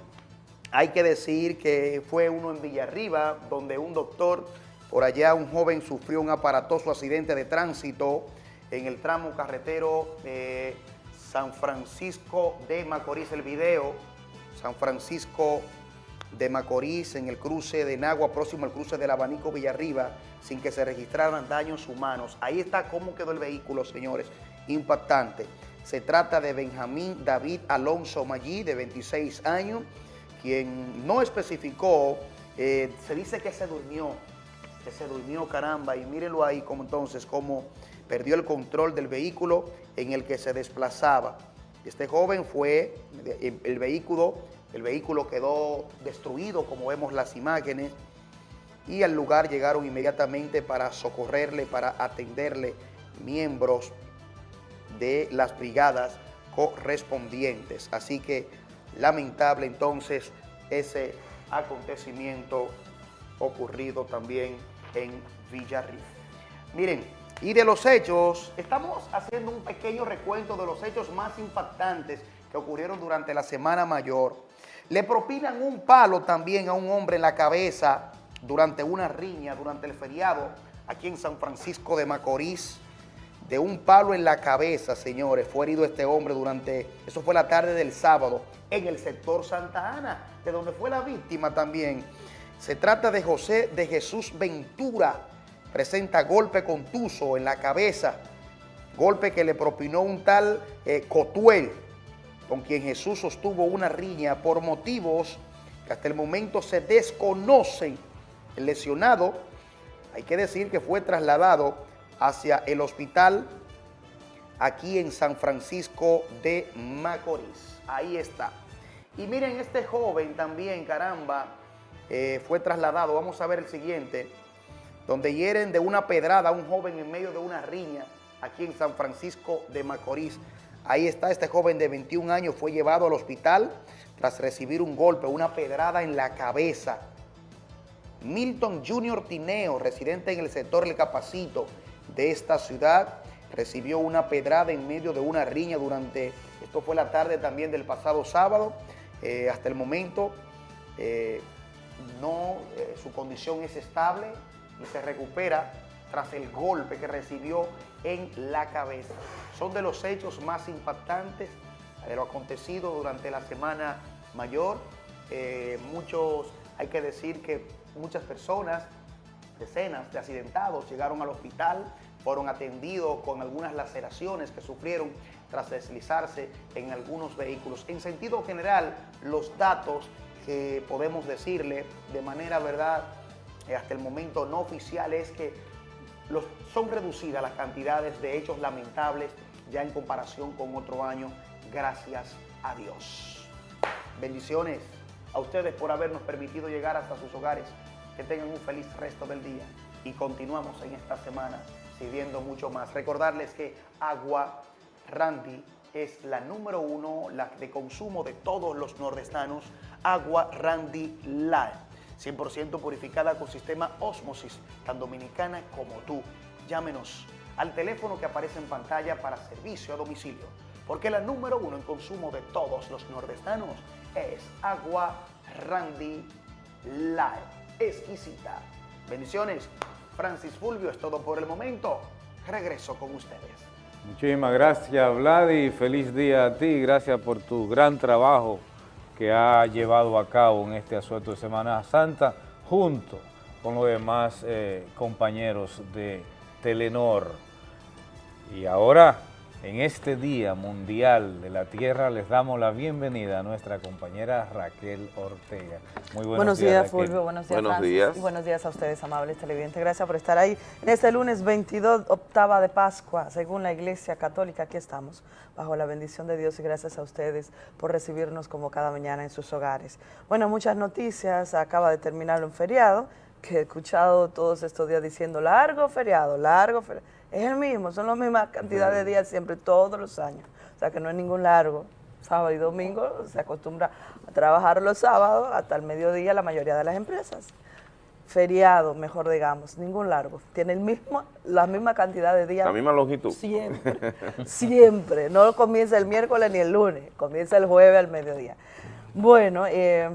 hay que decir que fue uno en Villarriba, donde un doctor, por allá un joven sufrió un aparatoso accidente de tránsito en el tramo carretero San Francisco de Macorís. El video, San Francisco de Macorís, en el cruce de Nagua, próximo al cruce del Abanico Villarriba, sin que se registraran daños humanos. Ahí está cómo quedó el vehículo, señores, impactante. Se trata de Benjamín David Alonso Maggi, de 26 años, quien no especificó, eh, se dice que se durmió, que se durmió, caramba, y mírenlo ahí como entonces, cómo perdió el control del vehículo en el que se desplazaba. Este joven fue, el, el vehículo, el vehículo quedó destruido, como vemos las imágenes, y al lugar llegaron inmediatamente para socorrerle, para atenderle miembros de las brigadas correspondientes. Así que lamentable entonces ese acontecimiento ocurrido también en Villarriba. Miren, y de los hechos, estamos haciendo un pequeño recuento de los hechos más impactantes que ocurrieron durante la Semana Mayor. Le propinan un palo también a un hombre en la cabeza durante una riña, durante el feriado, aquí en San Francisco de Macorís de un palo en la cabeza, señores. Fue herido este hombre durante, eso fue la tarde del sábado, en el sector Santa Ana, de donde fue la víctima también. Se trata de José de Jesús Ventura. Presenta golpe contuso en la cabeza, golpe que le propinó un tal eh, Cotuel, con quien Jesús sostuvo una riña por motivos que hasta el momento se desconocen. El lesionado, hay que decir que fue trasladado hacia el hospital aquí en San Francisco de Macorís. Ahí está. Y miren, este joven también, caramba, eh, fue trasladado. Vamos a ver el siguiente, donde hieren de una pedrada a un joven en medio de una riña aquí en San Francisco de Macorís. Ahí está este joven de 21 años, fue llevado al hospital tras recibir un golpe, una pedrada en la cabeza. Milton Junior Tineo, residente en el sector El Capacito, de esta ciudad recibió una pedrada en medio de una riña durante, esto fue la tarde también del pasado sábado, eh, hasta el momento eh, no, eh, su condición es estable y se recupera tras el golpe que recibió en la cabeza. Son de los hechos más impactantes de lo acontecido durante la Semana Mayor. muchos, hay que decir que muchas personas Decenas de accidentados llegaron al hospital, fueron atendidos con algunas laceraciones que sufrieron tras deslizarse en algunos vehículos. En sentido general, los datos que podemos decirle de manera verdad, eh, hasta el momento no oficial, es que son reducidas las cantidades de hechos lamentables ya en comparación con otro año, gracias a Dios. Bendiciones a ustedes por habernos permitido llegar hasta sus hogares. Que tengan un feliz resto del día y continuamos en esta semana sirviendo mucho más. Recordarles que Agua Randy es la número uno, la de consumo de todos los nordestanos, Agua Randy Live, 100% purificada con sistema Osmosis, tan dominicana como tú. Llámenos al teléfono que aparece en pantalla para servicio a domicilio, porque la número uno en consumo de todos los nordestanos es Agua Randy Live exquisita. Bendiciones. Francis Fulvio, es todo por el momento. Regreso con ustedes. Muchísimas gracias, Vladi. Feliz día a ti. Gracias por tu gran trabajo que ha llevado a cabo en este asueto de Semana Santa, junto con los demás eh, compañeros de Telenor. Y ahora En este Día Mundial de la Tierra les damos la bienvenida a nuestra compañera Raquel Ortega. Muy buenos, buenos días. Fulvio. Buenos días, Buenos Francis. días. Y buenos días a ustedes, amables televidentes. Gracias por estar ahí. En este lunes 22, octava de Pascua, según la Iglesia Católica, aquí estamos, bajo la bendición de Dios y gracias a ustedes por recibirnos como cada mañana en sus hogares. Bueno, muchas noticias. Acaba de terminar un feriado que he escuchado todos estos días diciendo largo feriado, largo feriado. Es el mismo, son la misma cantidad de días siempre, todos los años. O sea que no es ningún largo. Sábado y domingo se acostumbra a trabajar los sábados hasta el mediodía la mayoría de las empresas. Feriado, mejor digamos, ningún largo. Tiene el mismo, la misma cantidad de días. La misma longitud. Siempre, siempre. No comienza el miércoles ni el lunes, comienza el jueves al mediodía. Bueno, eh,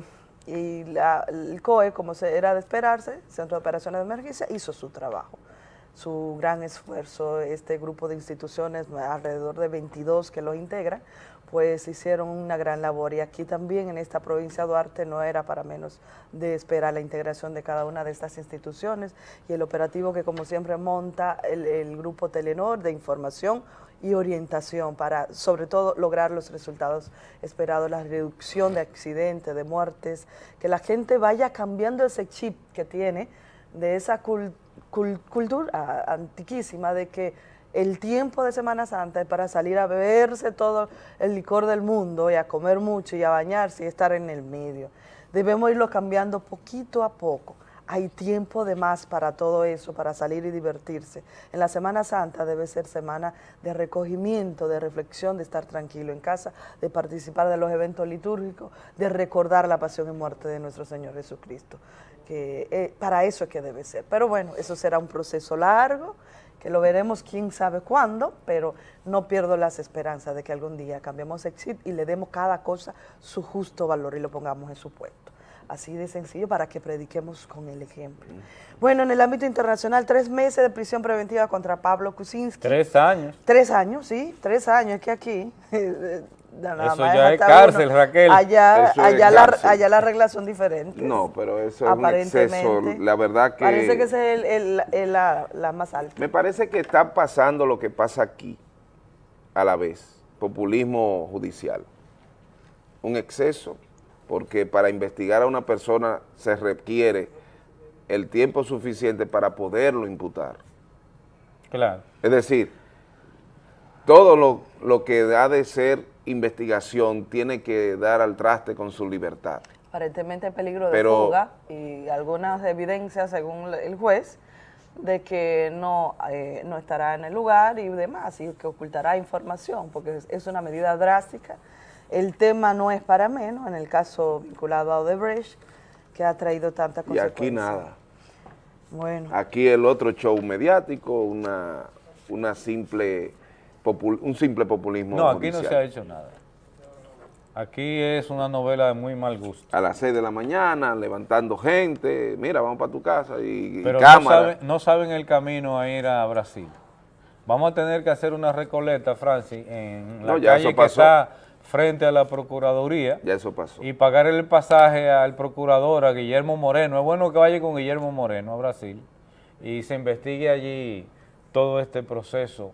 y la- el COE, como se, era de esperarse, Centro de Operaciones de Emergencia, hizo su trabajo, su gran esfuerzo. Este grupo de instituciones, alrededor de 22 que lo integran, pues hicieron una gran labor. Y aquí también en esta provincia de Duarte no era para menos de esperar la integración de cada una de estas instituciones y el operativo que como siempre monta el, el grupo Telenor de información y orientación para sobre todo lograr los resultados esperados, la reducción de accidentes, de muertes, que la gente vaya cambiando ese chip que tiene de esa cul- cul- cultura antiquísima de que el tiempo de Semana Santa es para salir a beberse todo el licor del mundo y a comer mucho y a bañarse y estar en el medio. Debemos irlo cambiando poquito a poco. Hay tiempo de más para todo eso, para salir y divertirse. En la Semana Santa debe ser semana de recogimiento, de reflexión, de estar tranquilo en casa, de participar de los eventos litúrgicos, de recordar la pasión y muerte de nuestro Señor Jesucristo. Que eh, para eso es que debe ser. Pero bueno, eso será un proceso largo, que lo veremos quién sabe cuándo, pero no pierdo las esperanzas de que algún día cambiemos el chip y le demos cada cosa su justo valor y lo pongamos en su puesto. Así de sencillo para que prediquemos con el ejemplo. Bueno, en el ámbito internacional, tres meses de prisión preventiva contra Pablo Kuczynski. Tres años. Tres años, sí, tres años. Es que aquí... nada Eso más ya es cárcel, uno. Raquel. Allá, allá, la, cárcel. allá las reglas son diferentes. No, pero eso es un exceso. Aparentemente. La verdad que... Parece que esa es el- el- el- la, la más alta. Me parece que está pasando lo que pasa aquí a la vez, populismo judicial. Un exceso, porque para investigar a una persona se requiere el tiempo suficiente para poderlo imputar. Claro. Es decir, todo lo, lo que ha de ser investigación tiene que dar al traste con su libertad. Aparentemente hay peligro de Pero- fuga y algunas evidencias, según el juez, de que no, eh, no estará en el lugar y demás, y que ocultará información, porque es, una medida drástica. El tema no es para menos, en el caso vinculado a Odebrecht, que ha traído tanta Y consecuencia. aquí nada. Bueno, Aquí el otro show mediático, una, una simple popul- un simple populismo No, aquí no se ha hecho nada. Aquí es una novela de muy mal gusto. A las 6 de la mañana, levantando gente, mira, vamos para tu casa y, y Pero no cámara. saben, no saben el camino a ir a Brasil. Vamos a tener que hacer una recoleta, Francis, en la No, ya calle eso que está frente a la Procuraduría. Ya eso pasó. Y pagar el pasaje al procurador, a Guillermo Moreno. Es bueno que vaya con Guillermo Moreno a Brasil y se investigue allí todo este proceso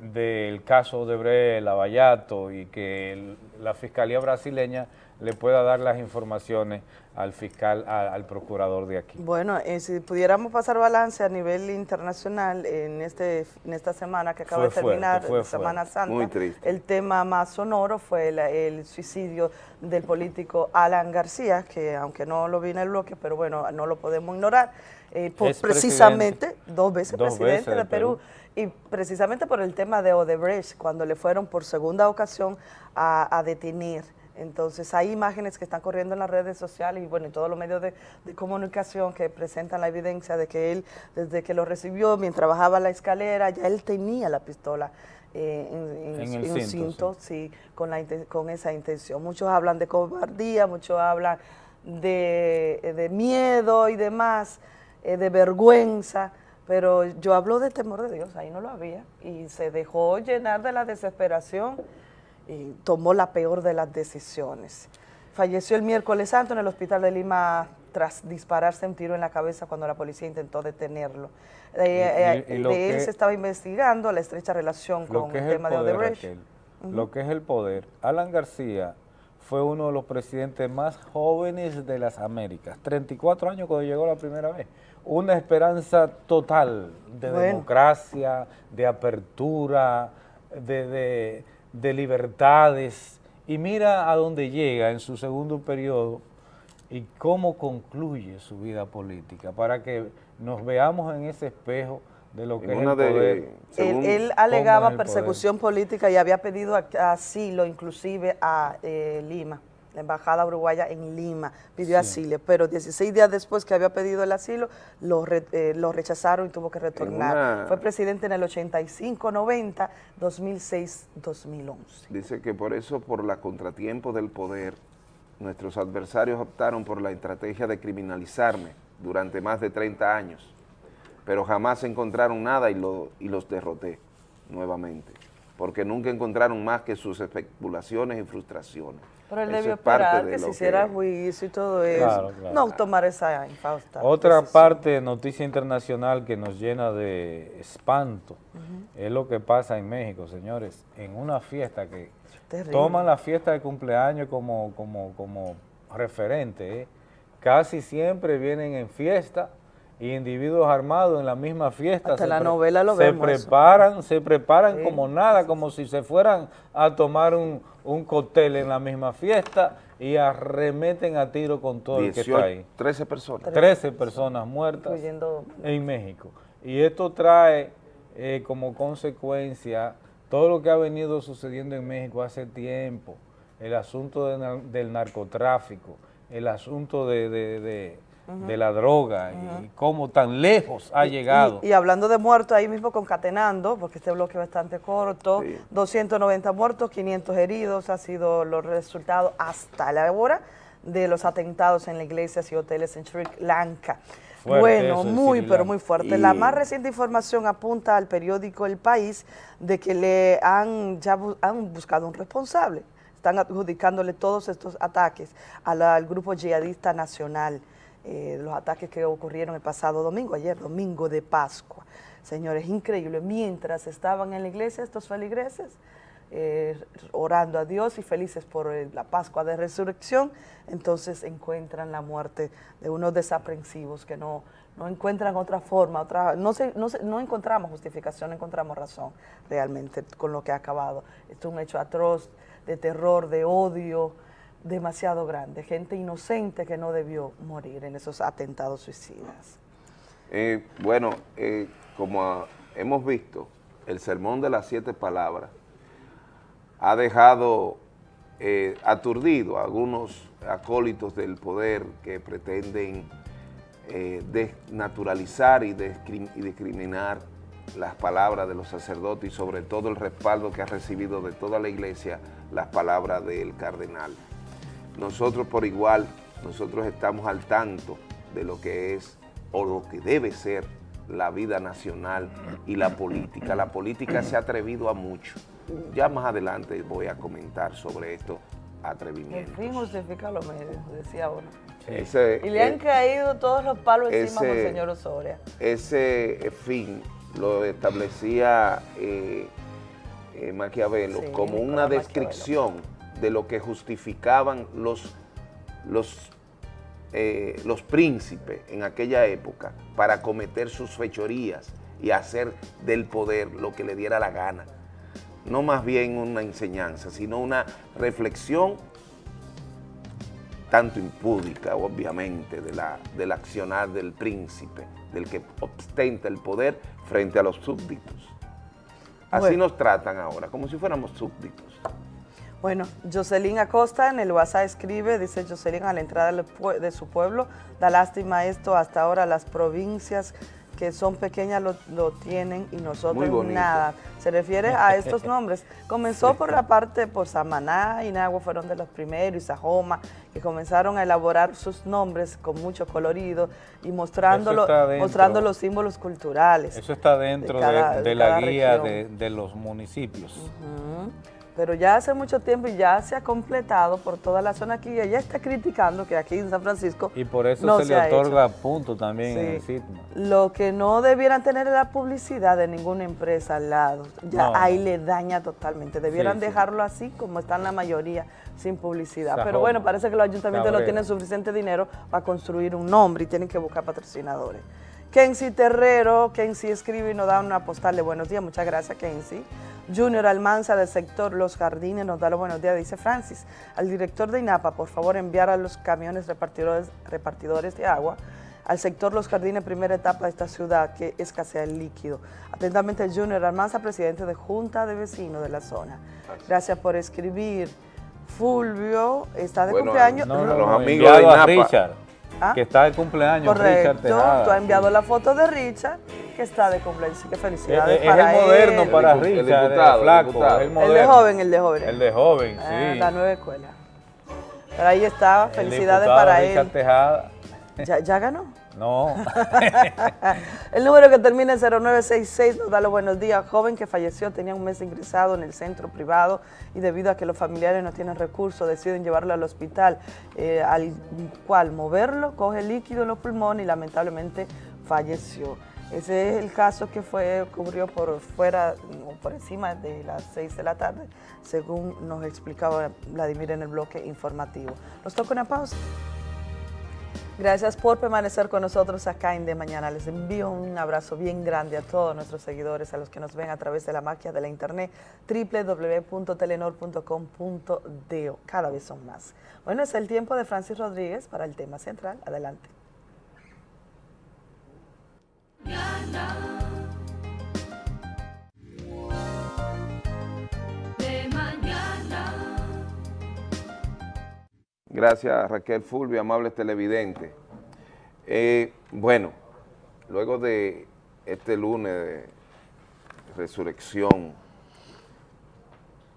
del caso de Bre Lavallato y que el- la Fiscalía brasileña le pueda dar las informaciones al fiscal, a- al procurador de aquí. Bueno, eh, si pudiéramos pasar balance a nivel internacional en este en esta semana que acaba Fue de terminar, fuerte, fue Semana fuerte. Santa, Muy triste. el tema más sonoro fue el, el suicidio del político Alan García, que aunque no lo vi en el bloque, pero bueno, no lo podemos ignorar, eh, por- precisamente dos veces Dos presidente veces de de Perú, y precisamente por el tema de Odebrecht, cuando le fueron por segunda ocasión a, a detener. Entonces hay imágenes que están corriendo en las redes sociales y bueno, en todos los medios de, de comunicación que presentan la evidencia de que él, desde que lo recibió, mientras bajaba la escalera, ya él tenía la pistola eh, en, en- En el en cinto, cinto, sí, con, la, con esa intención. Muchos hablan de cobardía, muchos hablan de, de miedo y demás, eh, de vergüenza, pero yo hablo de temor de Dios, ahí no lo había, y se dejó llenar de la desesperación y tomó la peor de las decisiones. Falleció el miércoles santo en el hospital de Lima tras dispararse un tiro en la cabeza cuando la policía intentó detenerlo. Eh, Y- y- y eh, lo de él se estaba investigando la estrecha relación con el tema de Odebrecht. Raquel, lo que es el poder. Alan García fue uno de los presidentes más jóvenes de las Américas, 34 años cuando llegó la primera vez. Una esperanza total de Bueno. democracia, de apertura, de, de- de libertades. Y mira a dónde llega en su segundo periodo y cómo concluye su vida política, para que nos veamos en ese espejo de lo que En es una el de- poder. Él, él alegaba poder. persecución política y había pedido asilo inclusive a eh, Lima, la embajada uruguaya en Lima pidió Sí. asilo, pero 16 días después que había pedido el asilo, lo, re- eh, lo rechazaron y tuvo que retornar. una- Fue presidente en el 85-90, 2006-2011. Dice que por eso, por la contratiempo del poder, nuestros adversarios optaron por la estrategia de criminalizarme durante más de 30 años, pero jamás encontraron nada y, lo- y los derroté nuevamente, porque nunca encontraron más que sus especulaciones y frustraciones. Pero él Eso debió es esperar de que se hiciera que- juicio y todo eso. Claro, claro. No tomar esa infausta. Otra decisión. parte, noticia internacional que nos llena de espanto, es lo que pasa en México, señores, en una fiesta que Terrible. toman la fiesta de cumpleaños como, como, como referente, ¿eh? casi siempre vienen en fiesta y individuos armados en la misma fiesta. Hasta se la pre- novela lo se vemos eso. preparan, se preparan Sí, como nada, como si se fueran a tomar un, un cóctel en la misma fiesta y arremeten a tiro con todo el que 18, está ahí. 13 personas. 13 personas muertas Incluyendo- en México. Y esto trae eh, como consecuencia todo lo que ha venido sucediendo en México hace tiempo, el asunto de del narcotráfico, el asunto de, de- de- De la droga y cómo tan lejos ha Y- llegado. Y, y hablando de muertos, ahí mismo concatenando, porque este bloque es bastante corto, 290 muertos, 500 heridos, ha sido los resultados hasta la hora de los atentados en las iglesias y hoteles en Sri Lanka. Fuerte bueno, muy, pero muy fuerte. Y- La más reciente información apunta al periódico El País de que le han ya bu- han buscado un responsable. Están adjudicándole todos estos ataques la- al grupo yihadista nacional eh, los ataques que ocurrieron el pasado domingo, ayer, domingo de Pascua. Señores, increíble. Mientras estaban en la iglesia estos feligreses, eh, orando a Dios y felices por eh, la Pascua de Resurrección, entonces encuentran la muerte de unos desaprensivos que no, no encuentran otra forma, otra, no, se- no, encontramos justificación, no encontramos razón realmente con lo que ha acabado. Esto es un hecho atroz, de terror, de odio, demasiado grande, gente inocente que no debió morir en esos atentados suicidas. Eh, bueno, eh, como hemos visto, el sermón de las siete palabras ha dejado eh, aturdido a algunos acólitos del poder que pretenden desnaturalizar y discriminar las palabras de los sacerdotes y sobre todo el respaldo que ha recibido de toda la iglesia las palabras del cardenal. Nosotros por igual, nosotros estamos al tanto de lo que es o lo que debe ser la vida nacional y la política. La política se ha atrevido a mucho. Ya más adelante voy a comentar sobre estos El atrevimientos. fin justifica los medios, decía uno. Ese, Y le han eh, caído todos los palos encima ese- al señor Osoria. ese fin lo establecía eh, eh, Maquiavelo Sí, como Nicolás una Maquiavelo. De lo que justificaban los, los, eh, los príncipes en aquella época para cometer sus fechorías y hacer del poder lo que le diera la gana. No más bien una enseñanza, sino una reflexión tanto impúdica, obviamente, de la, del accionar del príncipe, del que ostenta el poder frente a los súbditos. Así Bueno. nos tratan ahora, como si fuéramos súbditos. Bueno, Jocelyn Acosta en el WhatsApp escribe, dice Jocelyn a la entrada de su pueblo, da lástima esto, hasta ahora las provincias que son pequeñas lo, lo tienen y nosotros nada. Se refiere a estos nombres. Comenzó por la parte, por Samaná y Nagua fueron de los primeros, y Sajoma, que comenzaron a elaborar sus nombres con mucho colorido y mostrándolo, mostrando los símbolos culturales. Eso está dentro de, cada- de de la guía de, los municipios. Pero ya hace mucho tiempo y ya se ha completado por toda la zona aquí. Ella está criticando que aquí en San Francisco Y por eso no se, le otorga punto también en el sitio. Lo que no debieran tener es la publicidad de ninguna empresa al lado. Ya No. ahí le daña totalmente. Debieran Sí, dejarlo así como están la mayoría, sin publicidad. Pero bueno, parece que los ayuntamientos no tienen suficiente dinero para construir un nombre y tienen que buscar patrocinadores. Kenzie Terrero, Kenzie escribe y nos da una postal de buenos días. Muchas gracias, Kenzie. Junior Almanza del sector Los Jardines nos da los buenos días, dice Francis. Al director de INAPA, por favor, enviar a los camiones repartidores, repartidores de agua al sector Los Jardines, primera etapa de esta ciudad, que escasea el líquido. Atentamente, Junior Almanza, presidente de Junta de Vecinos de la zona. Gracias por escribir. Fulvio está de Bueno, cumpleaños. no, no, No, los amigos de INAPA. Richard, ¿Ah? que está de cumpleaños, Richard Correcto, Tejada. tú has enviado la foto de Richard, que está de cumpleaños, así que felicidades Es- es para el moderno él. para El el Richard, el, diputado, el flaco, diputado. el El de moderno. joven, el de joven. El de joven, Ah, sí. la nueva escuela. Pero ahí está, El felicidades diputado para Richard él. Tejada. ¿Ya, ya ganó? No. El número que termina en 0966 nos da los buenos días. Joven que falleció tenía un mes ingresado en el centro privado y debido a que los familiares no tienen recursos deciden llevarlo al hospital, eh, al cual moverlo, coge líquido en los pulmones y lamentablemente falleció. Ese es el caso que fue ocurrió por fuera o por encima de las 6 de la tarde, según nos explicaba Vladimir en el bloque informativo. Nos toca una pausa. Gracias por permanecer con nosotros acá en De Mañana. Les envío un abrazo bien grande a todos nuestros seguidores, a los que nos ven a través de la magia de la internet, www.telenor.com.do. Cada vez son más. Bueno, es el tiempo de Francis Rodríguez para el tema central. Adelante. Gracias Raquel Fulvio, amables televidentes. Eh, bueno, luego de este lunes de resurrección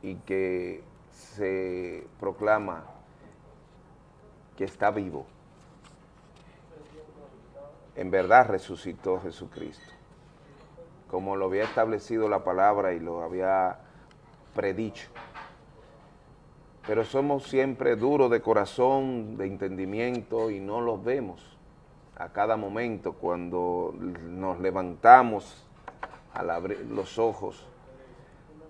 y que se proclama que está vivo, en verdad resucitó Jesucristo, como lo había establecido la palabra y lo había predicho pero somos siempre duros de corazón, de entendimiento y no los vemos a cada momento cuando nos levantamos al abrir los ojos.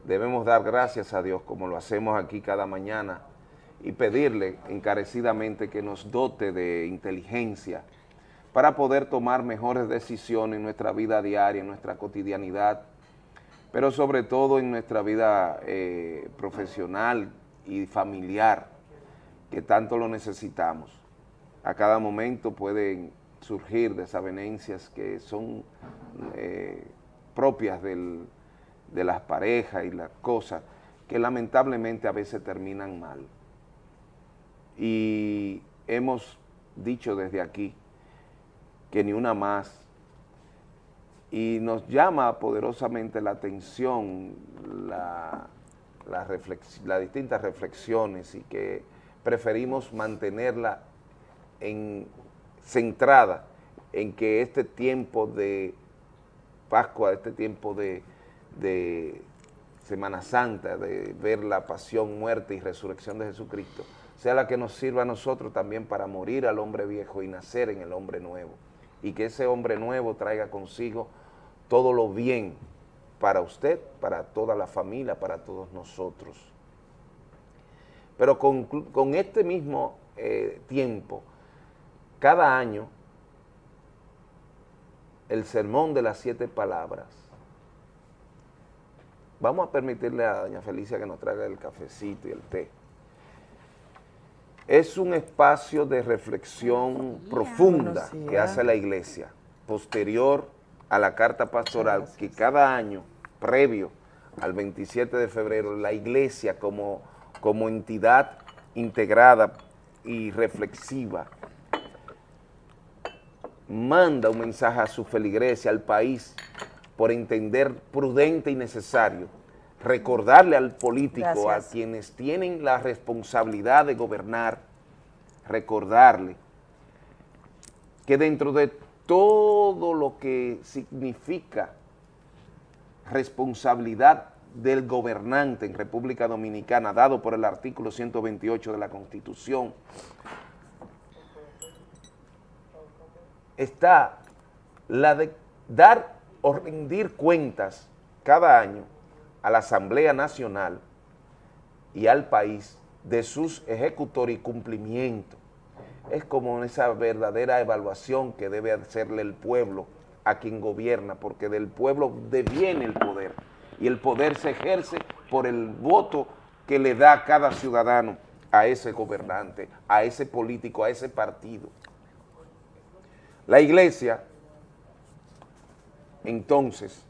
Debemos dar gracias a Dios como lo hacemos aquí cada mañana y pedirle encarecidamente que nos dote de inteligencia para poder tomar mejores decisiones en nuestra vida diaria, en nuestra cotidianidad, pero sobre todo en nuestra vida eh, profesional y familiar, que tanto lo necesitamos. A cada momento pueden surgir desavenencias que son eh, propias del- de las parejas y las cosas, que lamentablemente a veces terminan mal. Y hemos dicho desde aquí que ni una más y nos llama poderosamente la atención la, la reflex- las distintas reflexiones y que preferimos mantenerla en, centrada en que este tiempo de Pascua, este tiempo de, de Semana Santa, de ver la pasión, muerte y resurrección de Jesucristo, sea la que nos sirva a nosotros también para morir al hombre viejo y nacer en el hombre nuevo. Y que ese hombre nuevo traiga consigo todo lo bien para usted, para toda la familia, para todos nosotros. Pero con, con este mismo eh, tiempo, cada año, el sermón de las siete palabras, vamos a permitirle a doña Felicia que nos traiga el cafecito y el té. Es un espacio de reflexión profunda que hace la iglesia, posterior a la carta pastoral, que cada año, previo al 27 de febrero, la iglesia como, como entidad integrada y reflexiva manda un mensaje a su feligresia, al país, por entender prudente y necesario recordarle al político, Gracias. a quienes tienen la responsabilidad de gobernar, recordarle que dentro de todo lo significa responsabilidad del gobernante en República Dominicana, dado por el artículo 128 de la Constitución, está la de dar o rendir cuentas cada año a la Asamblea Nacional y al país de sus ejecutores y cumplimiento. Es como esa verdadera evaluación que debe hacerle el pueblo a quien gobierna, porque del pueblo deviene el poder y el poder se ejerce por el voto que le da cada ciudadano a ese gobernante, a ese político, a ese partido. La iglesia, entonces,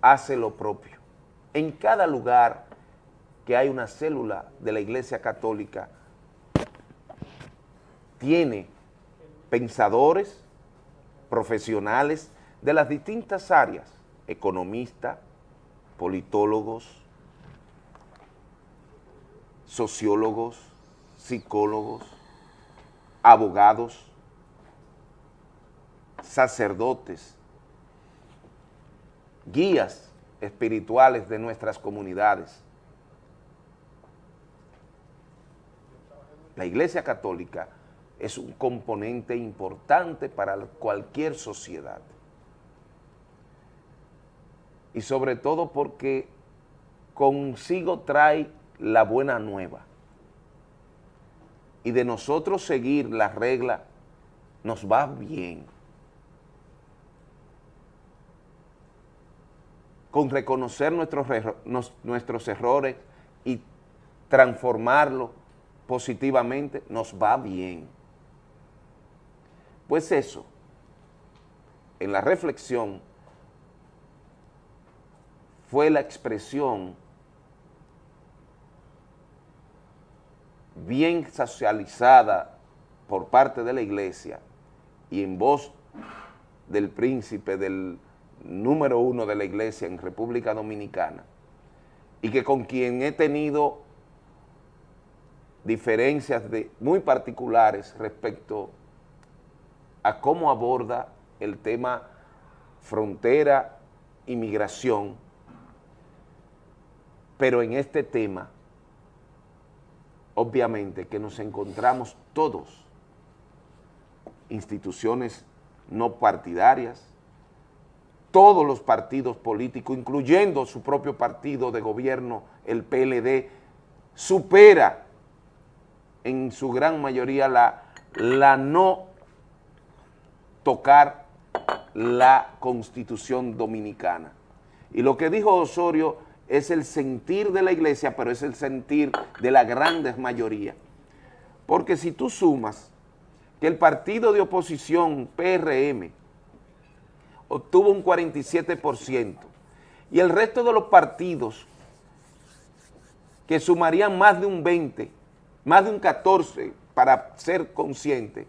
hace lo propio. En cada lugar que hay una célula de la iglesia católica, tiene pensadores, profesionales de las distintas áreas, economistas, politólogos, sociólogos, psicólogos, abogados, sacerdotes, guías espirituales de nuestras comunidades. La Iglesia Católica es un componente importante para cualquier sociedad. Y sobre todo porque consigo trae la buena nueva. Y de nosotros seguir la regla nos va bien. Con reconocer nuestros, nuestros errores y transformarlos positivamente nos va bien. Pues eso, en la reflexión, fue la expresión bien socializada por parte de la iglesia y en voz del príncipe del número uno de la iglesia en República Dominicana y que con quien he tenido diferencias muy particulares respecto a cómo aborda el tema frontera, inmigración, pero en este tema, obviamente que nos encontramos todos, instituciones no partidarias, todos los partidos políticos, incluyendo su propio partido de gobierno, el PLD, supera en su gran mayoría la, la no tocar la Constitución Dominicana. Y lo que dijo Osorio es el sentir de la iglesia, pero es el sentir de la grandes mayoría. Porque si tú sumas que el partido de oposición, PRM, obtuvo un 47%, y el resto de los partidos que sumarían más de un 20, más de un 14 para ser consciente,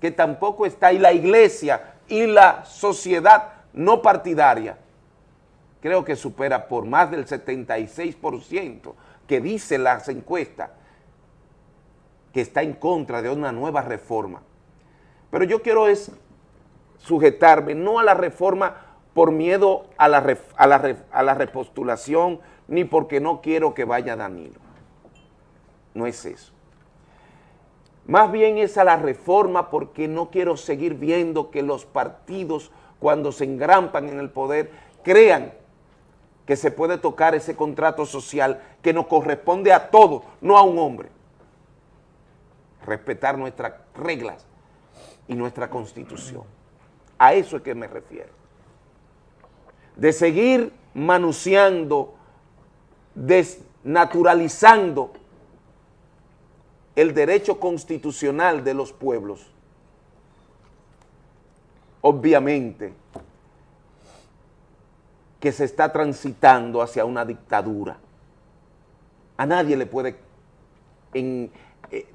que tampoco está, y la iglesia y la sociedad no partidaria, creo que supera por más del 76% que dice las encuestas que está en contra de una nueva reforma. Pero yo quiero es sujetarme no a la reforma por miedo a la, a la, a la repostulación, ni porque no quiero que vaya Danilo. No es eso. Más bien es a la reforma porque no quiero seguir viendo que los partidos cuando se engrampan en el poder crean que se puede tocar ese contrato social que nos corresponde a todos, no a un hombre. Respetar nuestras reglas y nuestra constitución. A eso es que me refiero. De seguir manuseando, desnaturalizando el derecho constitucional de los pueblos, obviamente que se está transitando hacia una dictadura. A nadie le puede, eh,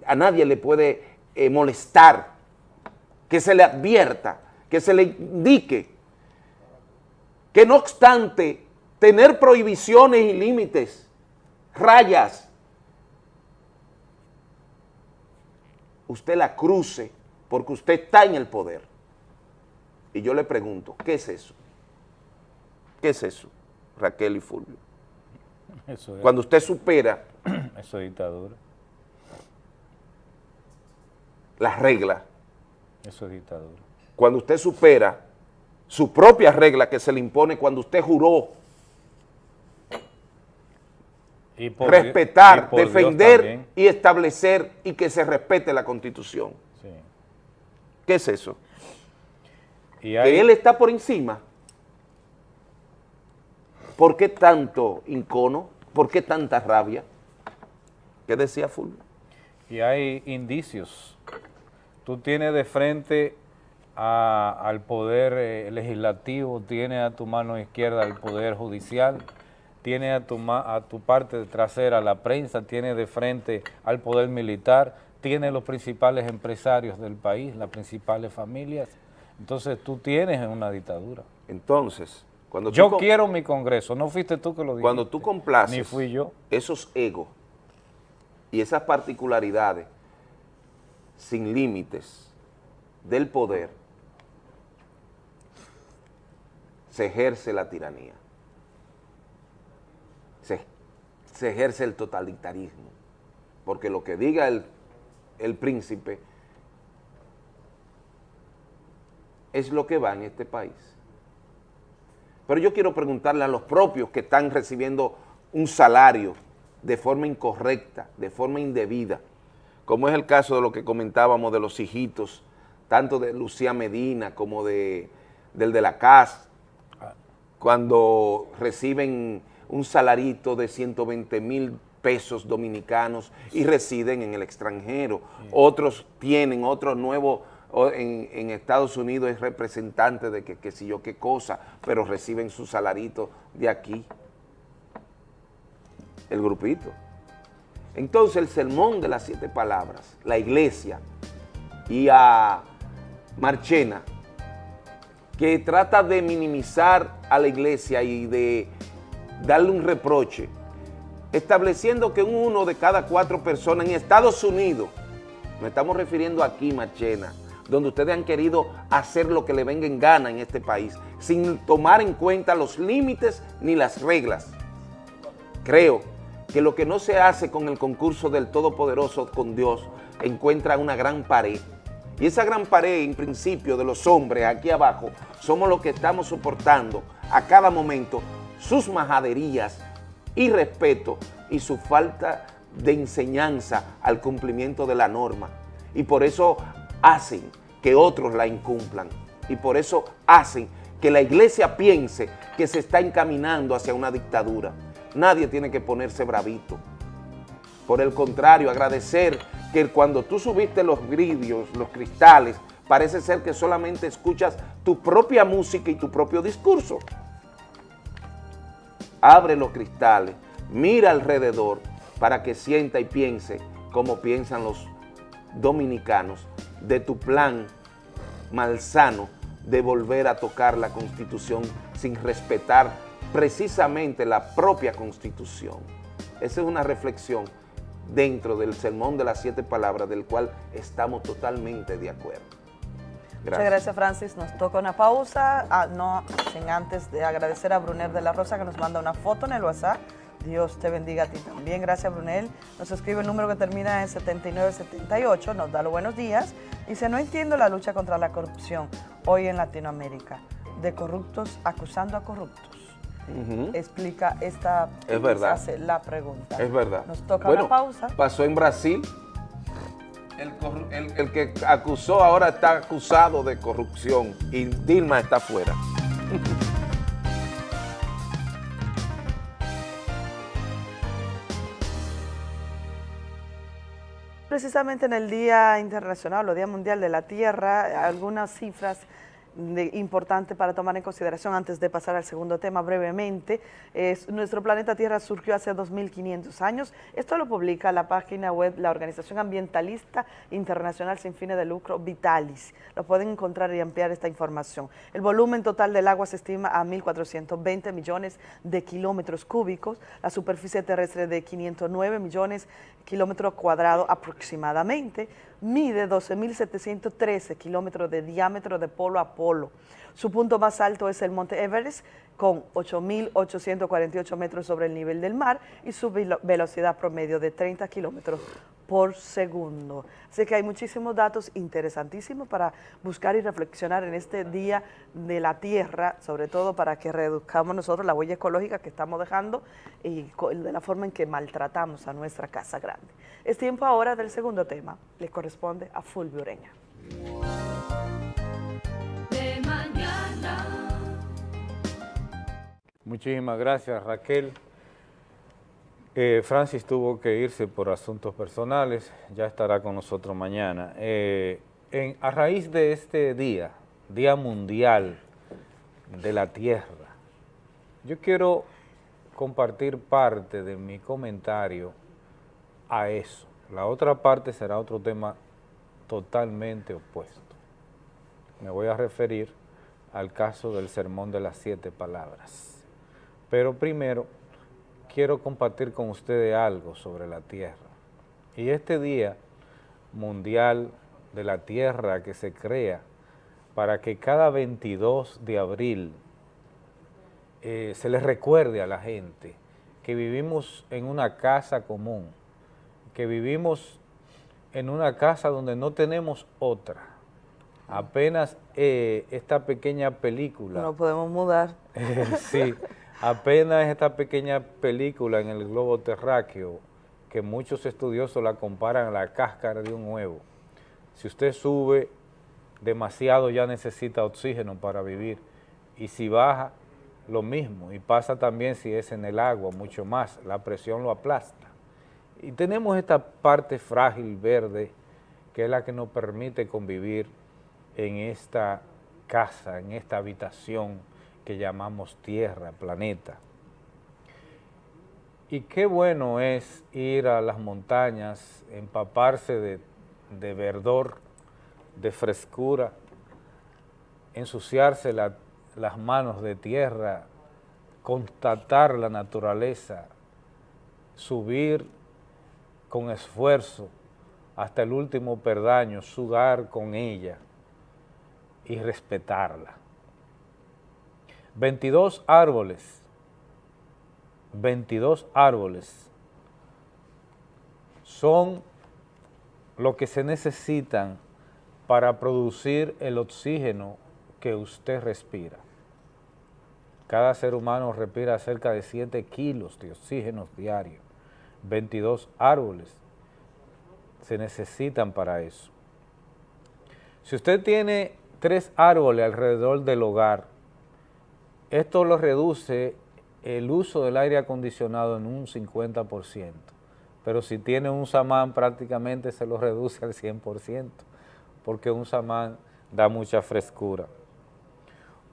a nadie le puede eh, molestar que se le advierta, que se le indique que no obstante tener prohibiciones y límites, rayas, usted la cruce porque usted está en el poder. Y yo le pregunto, ¿qué es eso? ¿Qué es eso, Raquel y Fulvio? Eso es. Cuando usted supera Eso es dictadura. las reglas, Eso es dictadura. cuando usted supera su propia regla que se le impone cuando usted juró Y por Dios- respetar, y por Dios defender y establecer y que se respete la Constitución. Sí. ¿Qué es eso? Y hay- Que él está por encima. ¿Por qué tanto incono? ¿Por qué tanta rabia? ¿Qué decía Fulvio? y hay indicios. Tú tienes de frente a- al poder eh, legislativo, tienes a tu mano izquierda al poder judicial, tienes a tu, a tu parte trasera la prensa, tienes de frente al poder militar, tienes los principales empresarios del país, las principales familias. Entonces tú tienes una dictadura. Entonces, cuando yo quiero mi Congreso, no fuiste tú que lo dijiste. Cuando tú complaces Ni fui yo. esos egos y esas particularidades sin límites del poder, se ejerce la tiranía. Se, se ejerce el totalitarismo. Porque lo que diga el, el príncipe es lo que va en este país. Pero yo quiero preguntarle a los propios que están recibiendo un salario de forma incorrecta, de forma indebida, como es el caso de lo que comentábamos de los hijitos, tanto de Lucía Medina como de, del de la CAS, cuando reciben un salarito de 120 mil pesos dominicanos y residen en el extranjero. Otros tienen, otros nuevos en, Estados Unidos es representante de que, que si yo qué cosa, pero reciben su salarito de aquí. El grupito. Entonces el sermón de las siete palabras, la iglesia y a Marchena, que trata de minimizar a la iglesia y de darle un reproche, estableciendo que uno de cada cuatro personas en Estados Unidos, nos estamos refiriendo aquí, Marchena, donde ustedes han querido hacer lo que le venga en gana en este país, sin tomar en cuenta los límites ni las reglas. Creo que lo que no se hace con el concurso del Todopoderoso con Dios encuentra una gran pared. Y esa gran pared, en principio, de los hombres aquí abajo, somos los que estamos soportando a cada momento sus majaderías, irrespeto y su falta de enseñanza al cumplimiento de la norma. Y por eso hacen que otros la incumplan. Y por eso hacen que la iglesia piense que se está encaminando hacia una dictadura. Nadie tiene que ponerse bravito. Por el contrario, agradecer que cuando tú subiste los vidrios, los cristales, parece ser que solamente escuchas tu propia música y tu propio discurso. Abre los cristales, mira alrededor para que sienta y piense como piensan los dominicanos de tu plan malsano de volver a tocar la Constitución sin respetar precisamente la propia Constitución. Esa es una reflexión dentro del sermón de las siete palabras del cual estamos totalmente de acuerdo. Muchas gracias, Francis. Nos toca una pausa, ah, no sin antes de agradecer a Brunel de la Rosa que nos manda una foto en el WhatsApp. Dios te bendiga a ti también. Gracias, Brunel. Nos escribe el número que termina en 7978, nos da los buenos días. Dice, no entiendo la lucha contra la corrupción hoy en Latinoamérica, de corruptos acusando a corruptos. Explica esta, Es verdad. hace la pregunta. Es verdad. Nos toca Bueno, una pausa. Pasó en Brasil. El, el- el que acusó ahora está acusado de corrupción y Dilma está fuera. Precisamente en el Día Internacional o Día Mundial de la Tierra, algunas cifras de- importantes para tomar en consideración antes de pasar al segundo tema brevemente. Es, nuestro planeta Tierra surgió hace 2.500 años. Esto lo publica la página web la Organización Ambientalista Internacional Sin Fines de Lucro, Vitalis. Lo pueden encontrar y ampliar esta información. El volumen total del agua se estima a 1.420 millones de kilómetros cúbicos, la superficie terrestre de 509 millones de kilómetros cuadrados aproximadamente, mide 12.713 kilómetros de diámetro de polo a polo. Su punto más alto es el Monte Everest, con 8.848 metros sobre el nivel del mar y su velo- velocidad promedio de 30 kilómetros por segundo. Así que hay muchísimos datos interesantísimos para buscar y reflexionar en este Día de la Tierra, sobre todo para que reduzcamos nosotros la huella ecológica que estamos dejando y de la forma en que maltratamos a nuestra casa grande. Es tiempo ahora del segundo tema, le corresponde a Fulvio Ureña. Muchísimas gracias, Raquel. Eh, Francis tuvo que irse por asuntos personales, ya estará con nosotros mañana. Eh, a raíz de este día, Día Mundial de la Tierra, yo quiero compartir parte de mi comentario a eso. La otra parte será otro tema totalmente opuesto. Me voy a referir al caso del sermón de las siete palabras. Pero primero quiero compartir con ustedes algo sobre la tierra. Y este día mundial de la tierra que se crea para que cada 22 de abril eh, se les recuerde a la gente que vivimos en una casa común, que vivimos en una casa donde no tenemos otra. Apenas eh, esta pequeña película No podemos mudar. sí, apenas esta pequeña película en el globo terráqueo, que muchos estudiosos la comparan a la cáscara de un huevo. Si usted sube demasiado ya necesita oxígeno para vivir, y si baja, lo mismo, y pasa también si es en el agua, mucho más, la presión lo aplasta. Y tenemos esta parte frágil verde, que es la que nos permite convivir en esta casa, en esta habitación que llamamos tierra, planeta. Y qué bueno es ir a las montañas, empaparse de, de verdor, de frescura, ensuciarse la- las manos de tierra, constatar la naturaleza, subir con esfuerzo hasta el último perdaño, sudar con ella y respetarla. 22 árboles, 22 árboles son lo que se necesitan para producir el oxígeno que usted respira. Cada ser humano respira cerca de 7 kilos de oxígeno diario. 22 árboles se necesitan para eso. Si usted tiene tres árboles alrededor del hogar, esto lo reduce el uso del aire acondicionado en un 50%, pero si tiene un samán prácticamente se lo reduce al 100%, porque un samán da mucha frescura.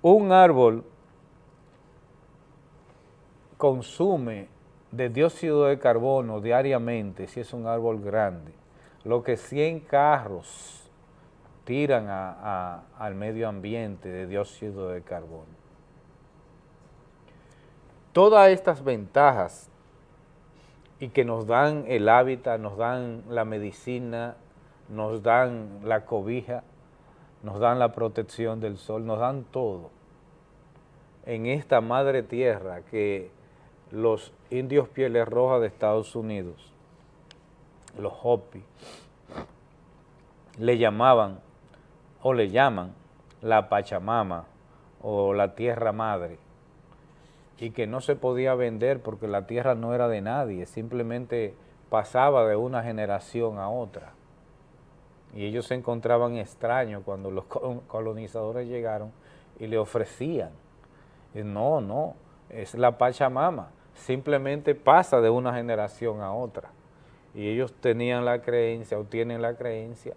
Un árbol consume de dióxido de carbono diariamente, si es un árbol grande, lo que 100 carros tiran al medio ambiente de dióxido de carbono. Todas estas ventajas y que nos dan el hábitat, nos dan la medicina, nos dan la cobija, nos dan la protección del sol, nos dan todo. En esta madre tierra que los indios pieles rojas de Estados Unidos, los Hopi, le llamaban o le llaman la Pachamama o la tierra madre y que no se podía vender porque la tierra no era de nadie, simplemente pasaba de una generación a otra. Y ellos se encontraban extraños cuando los col- colonizadores llegaron y le ofrecían. Y no, no, es la Pachamama, simplemente pasa de una generación a otra. Y ellos tenían la creencia o tienen la creencia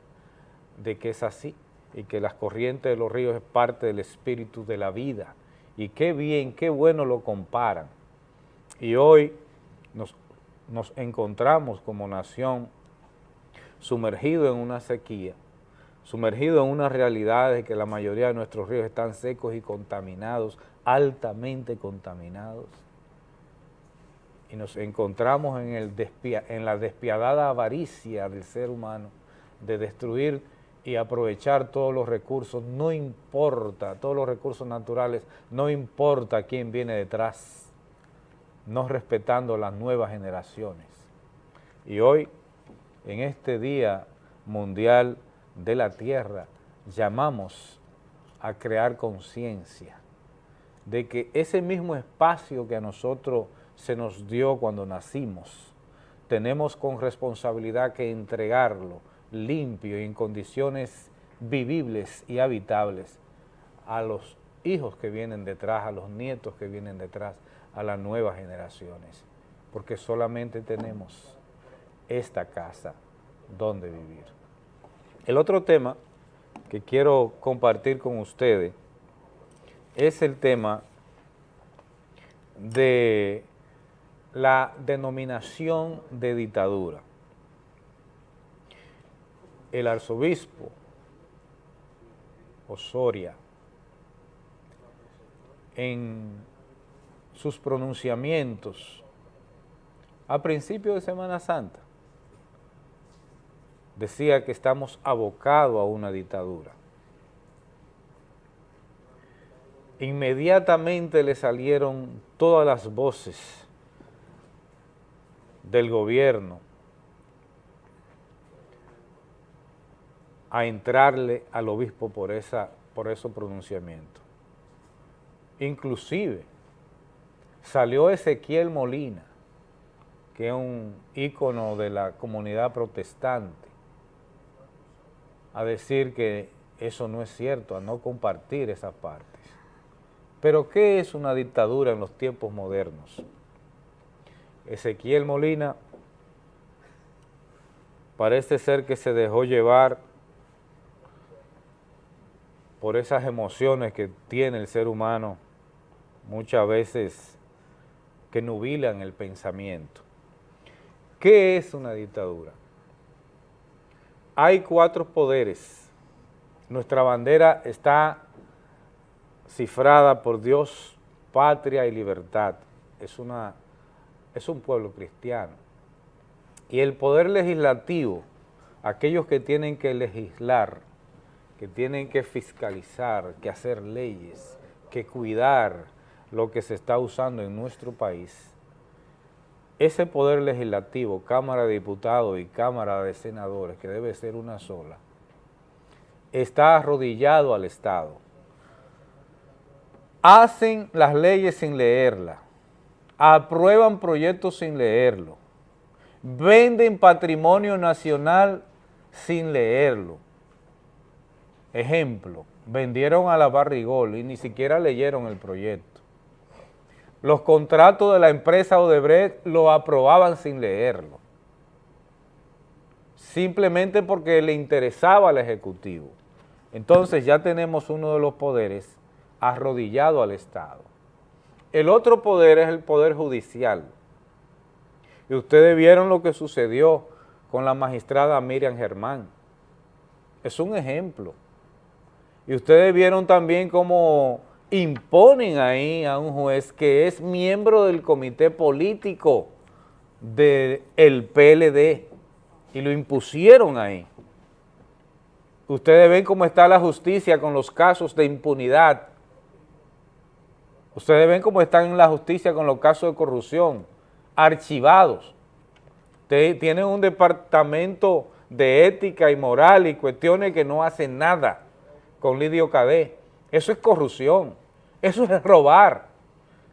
de que es así y que las corrientes de los ríos es parte del espíritu de la vida. Y qué bien, qué bueno lo comparan. Y hoy nos, encontramos como nación sumergido en una sequía, sumergido en una realidad de que la mayoría de nuestros ríos están secos y contaminados, altamente contaminados. Y nos encontramos en, en la despiadada avaricia del ser humano de destruir y aprovechar todos los recursos, no importa, todos los recursos naturales, no importa quién viene detrás, no respetando las nuevas generaciones. Y hoy, en este Día Mundial de la Tierra, llamamos a crear conciencia de que ese mismo espacio que a nosotros se nos dio cuando nacimos, tenemos con responsabilidad que entregarlo limpio y en condiciones vivibles y habitables a los hijos que vienen detrás, a los nietos que vienen detrás, a las nuevas generaciones, porque solamente tenemos esta casa donde vivir. El otro tema que quiero compartir con ustedes es el tema de la denominación de dictadura. El arzobispo Osoria, en sus pronunciamientos a principio de Semana Santa, decía que estamos abocados a una dictadura. Inmediatamente le salieron todas las voces del gobierno a entrarle al obispo por, esa, por esos pronunciamientos. Inclusive salió Ezequiel Molina, que es un ícono de la comunidad protestante, a decir que eso no es cierto, a no compartir esas partes. Pero ¿qué es una dictadura en los tiempos modernos? Ezequiel Molina parece ser que se dejó llevar por esas emociones que tiene el ser humano muchas veces que nubilan el pensamiento. ¿Qué es una dictadura? Hay cuatro poderes. Nuestra bandera está cifrada por Dios, patria y libertad. Es, una, es un pueblo cristiano. Y el poder legislativo, aquellos que tienen que legislar, que tienen que fiscalizar, que hacer leyes, que cuidar lo que se está usando en nuestro país, ese poder legislativo, Cámara de Diputados y Cámara de Senadores, que debe ser una sola, está arrodillado al Estado hacen las leyes sin leerlas, aprueban proyectos sin leerlo, venden patrimonio nacional sin leerlo. Ejemplo, vendieron a la Barrigol y ni siquiera leyeron el proyecto. Los contratos de la empresa Odebrecht lo aprobaban sin leerlo, simplemente porque le interesaba al Ejecutivo. Entonces ya tenemos uno de los poderes arrodillado al Estado. El otro poder es el poder judicial. Y ustedes vieron lo que sucedió con la magistrada Miriam Germán. Es un ejemplo. Y ustedes vieron también cómo imponen ahí a un juez que es miembro del comité político del PLD y lo impusieron ahí. Ustedes ven cómo está la justicia con los casos de impunidad Ustedes ven cómo están en la justicia con los casos de corrupción, archivados. Tienen un departamento de ética y moral y cuestiones que no hacen nada con Lidio Cadé. Eso es corrupción, eso es robar.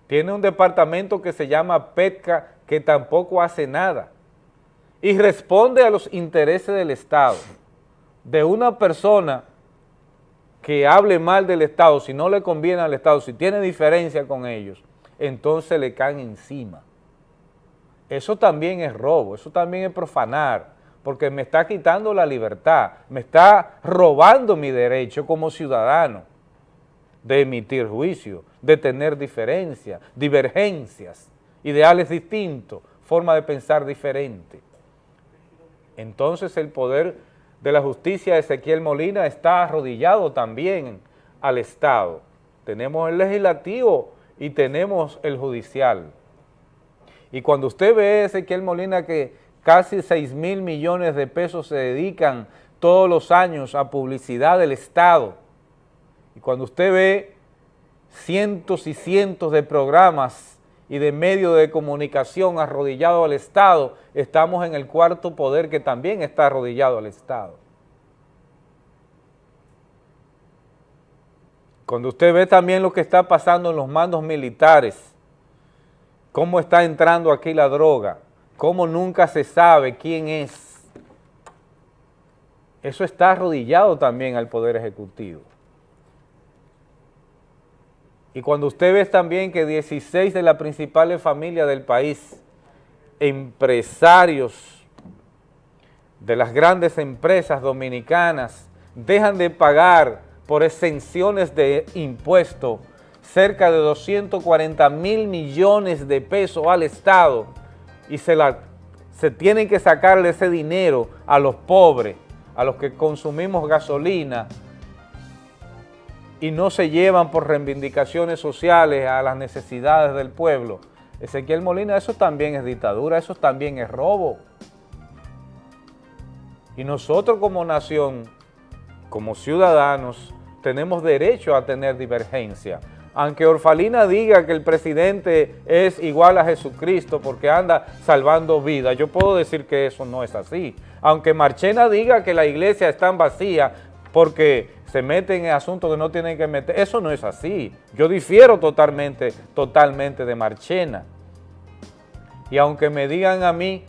Tiene un departamento que se llama PETCA que tampoco hace nada y responde a los intereses del Estado de una persona que hable mal del Estado, si no le conviene al Estado, si tiene diferencia con ellos, entonces le caen encima. Eso también es robo, eso también es profanar, porque me está quitando la libertad, me está robando mi derecho como ciudadano de emitir juicio, de tener diferencias, divergencias, ideales distintos, forma de pensar diferente. Entonces el poder de la justicia, Ezequiel Molina, está arrodillado también al Estado. Tenemos el legislativo y tenemos el judicial. Y cuando usted ve, Ezequiel Molina, que casi 6 mil millones de pesos se dedican todos los años a publicidad del Estado. Y cuando usted ve cientos y cientos de programas y de medios de comunicación arrodillados al Estado, estamos en el cuarto poder que también está arrodillado al Estado. Cuando usted ve también lo que está pasando en los mandos militares, cómo está entrando aquí la droga, cómo nunca se sabe quién es, eso está arrodillado también al Poder Ejecutivo. Y cuando usted ve también que 16 de las principales familias del país, empresarios de las grandes empresas dominicanas, dejan de pagar por exenciones de impuestos cerca de 240 mil millones de pesos al Estado y se, la, se tienen que sacarle ese dinero a los pobres, a los que consumimos gasolina y no se llevan por reivindicaciones sociales a las necesidades del pueblo. Ezequiel Molina, eso también es dictadura, eso también es robo. Y nosotros como nación, como ciudadanos, tenemos derecho a tener divergencia. Aunque Orfalina diga que el presidente es igual a Jesucristo porque anda salvando vidas, yo puedo decir que eso no es así. Aunque Marchena diga que la iglesia está vacía porque se meten en asuntos que no tienen que meter, eso no es así. Yo difiero totalmente, totalmente de Marchena. Y aunque me digan a mí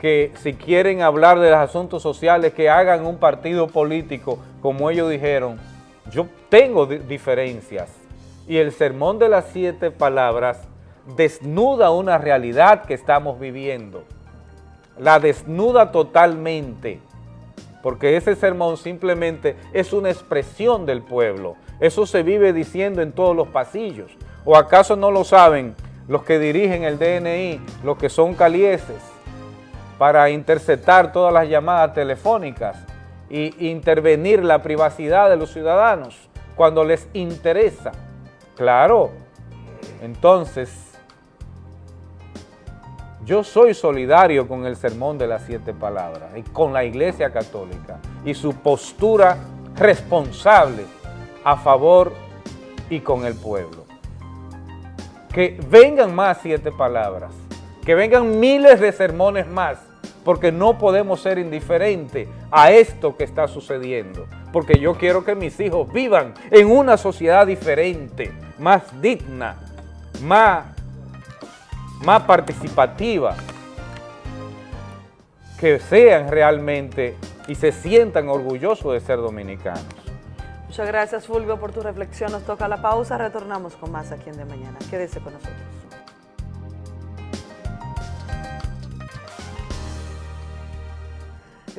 que si quieren hablar de los asuntos sociales, que hagan un partido político, como ellos dijeron, yo tengo diferencias y el sermón de las siete palabras desnuda una realidad que estamos viviendo. La desnuda totalmente, porque ese sermón simplemente es una expresión del pueblo. Eso se vive diciendo en todos los pasillos. ¿O acaso no lo saben los que dirigen el DNI, los que son calieses, para interceptar todas las llamadas telefónicas e intervenir la privacidad de los ciudadanos cuando les interesa? Claro, entonces, yo soy solidario con el sermón de las siete palabras y con la Iglesia Católica y su postura responsable a favor y con el pueblo. Que vengan más siete palabras, que vengan miles de sermones más, porque no podemos ser indiferentes a esto que está sucediendo, porque yo quiero que mis hijos vivan en una sociedad diferente, más digna, más, más participativa, que sean realmente y se sientan orgullosos de ser dominicanos. Muchas gracias Fulvio por tu reflexión. Nos toca la pausa, retornamos con más aquí en De Mañana. Quédese con nosotros.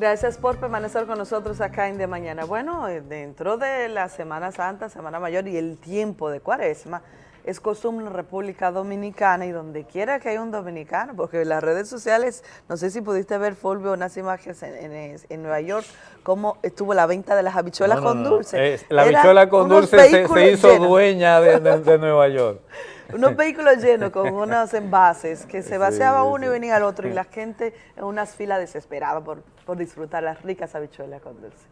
Gracias por permanecer con nosotros acá en De Mañana. Bueno, eh, dentro de la Semana Santa, Semana Mayor y el tiempo de Cuaresma, es costumbre en República Dominicana y donde quiera que haya un dominicano, porque en las redes sociales, no sé si pudiste ver, Fulvio, unas imágenes en, Nueva York, cómo estuvo la venta de las habichuelas con dulce. la habichuela con dulce se, hizo dueña de Nueva York. Unos vehículos llenos con unos envases que se vaciaba uno y venía el otro y la gente en unas filas desesperada por, por disfrutar las ricas habichuelas con dulce.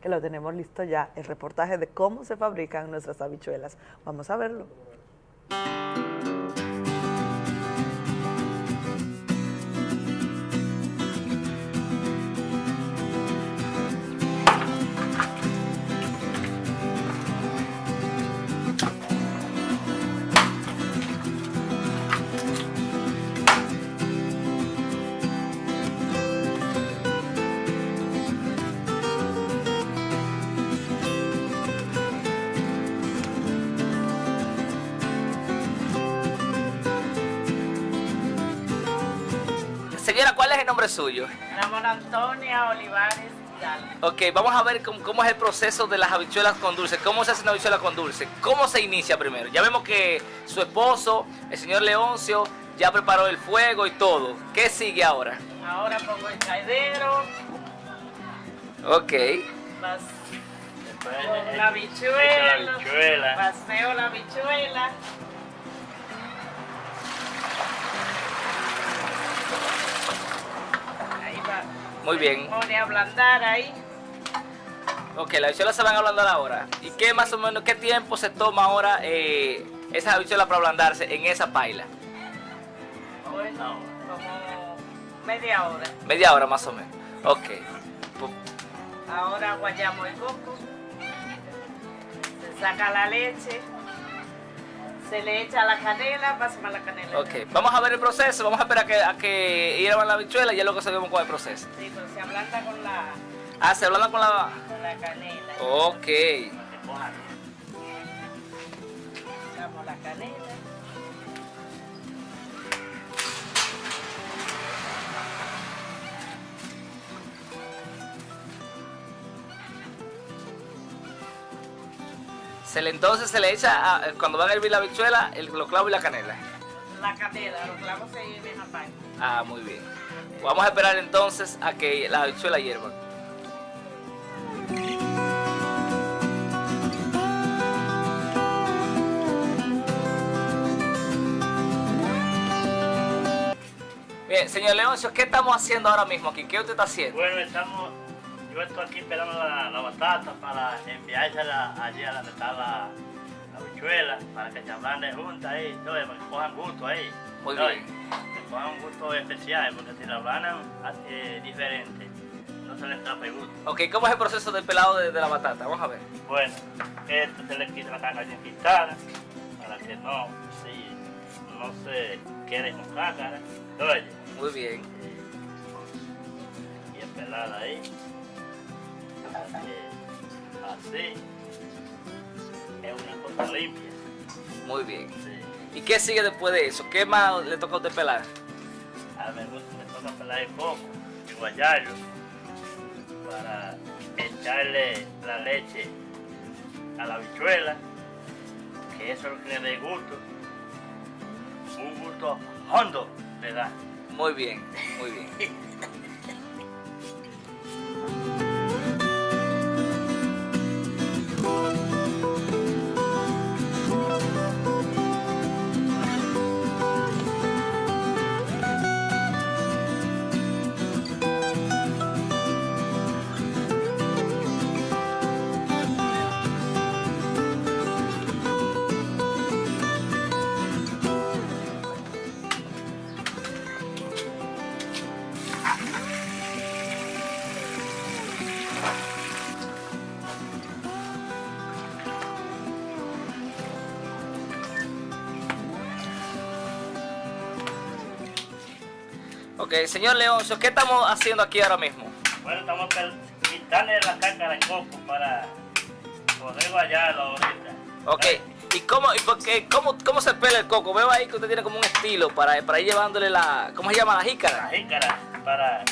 Que lo tenemos listo ya, el reportaje de cómo se fabrican nuestras habichuelas. Vamos a verlo. Nombre suyo? Ramón Antonia Olivares. Ok, vamos a ver cómo, es el proceso de las habichuelas con dulce. ¿Cómo se hace una habichuela con dulce? ¿Cómo se inicia primero? Ya vemos que su esposo, el señor Leoncio, ya preparó el fuego y todo. ¿Qué sigue ahora? Ahora pongo el caidero. Ok. la habichuela. La habichuela. Paseo la habichuela. Muy bien. Pone a ablandar ahí. Ok, las habichuelas se van a ablandar ahora. ¿Y qué más o menos, qué tiempo se toma ahora eh, esas habichuelas para ablandarse en esa paila? Bueno, como media hora. Media hora más o menos. Ok. Ahora guayamos el coco. Se saca la leche. Se le echa la canela, pásame la canela. Ok, vamos a ver el proceso, vamos a esperar a que, a que hiervan la habichuela y ya luego seguimos con el proceso. Sí, pero se ablanda con la, Ah, se ablanda con la... con la canela. Ok. Echamos la canela. Se le, entonces se le echa, a- cuando van a hervir la habichuela, el, los clavos y la canela. La canela, los clavos se vienen aparte. Ah, muy bien. Vamos a esperar entonces a que la habichuela hiervan. Bien, señor Leoncio, ¿qué estamos haciendo ahora mismo aquí? ¿Qué usted está haciendo? Bueno, estamos, yo estoy aquí esperando la, la batata para enviársela allí a donde está la, la habichuela, para que se ablanden juntas ahí, todo, para que cojan gusto ahí. Muy ¿no? bien. Que cojan un gusto especial, porque si la ablandan eh, diferente, no se les tape gusto. Ok, ¿cómo es el proceso del pelado de, de la batata? Vamos a ver. Bueno, esto se le quita la carne bien quitada, para que no, sí, no se quede con cácara. Muy bien. bien pelada ahí. Así. Es una cosa limpia. Muy bien. ¿Y qué sigue después de eso? ¿Qué más le toca a usted pelar? A mí me toca pelar el coco y guayarlo para echarle la leche a la habichuela, que eso es lo que le dé gusto. Un gusto hondo le da. Muy bien, muy bien. Señor Leoncio, ¿qué estamos haciendo aquí ahora mismo? Bueno, estamos quitarle la cáscara de coco para poder guayarlo ahorita. Ok, ¿y cómo, y por qué- cómo, cómo se pela el coco? Veo ahí que usted tiene como un estilo para, para ir llevándole la... ¿Cómo se llama? La jícara. La jícara para,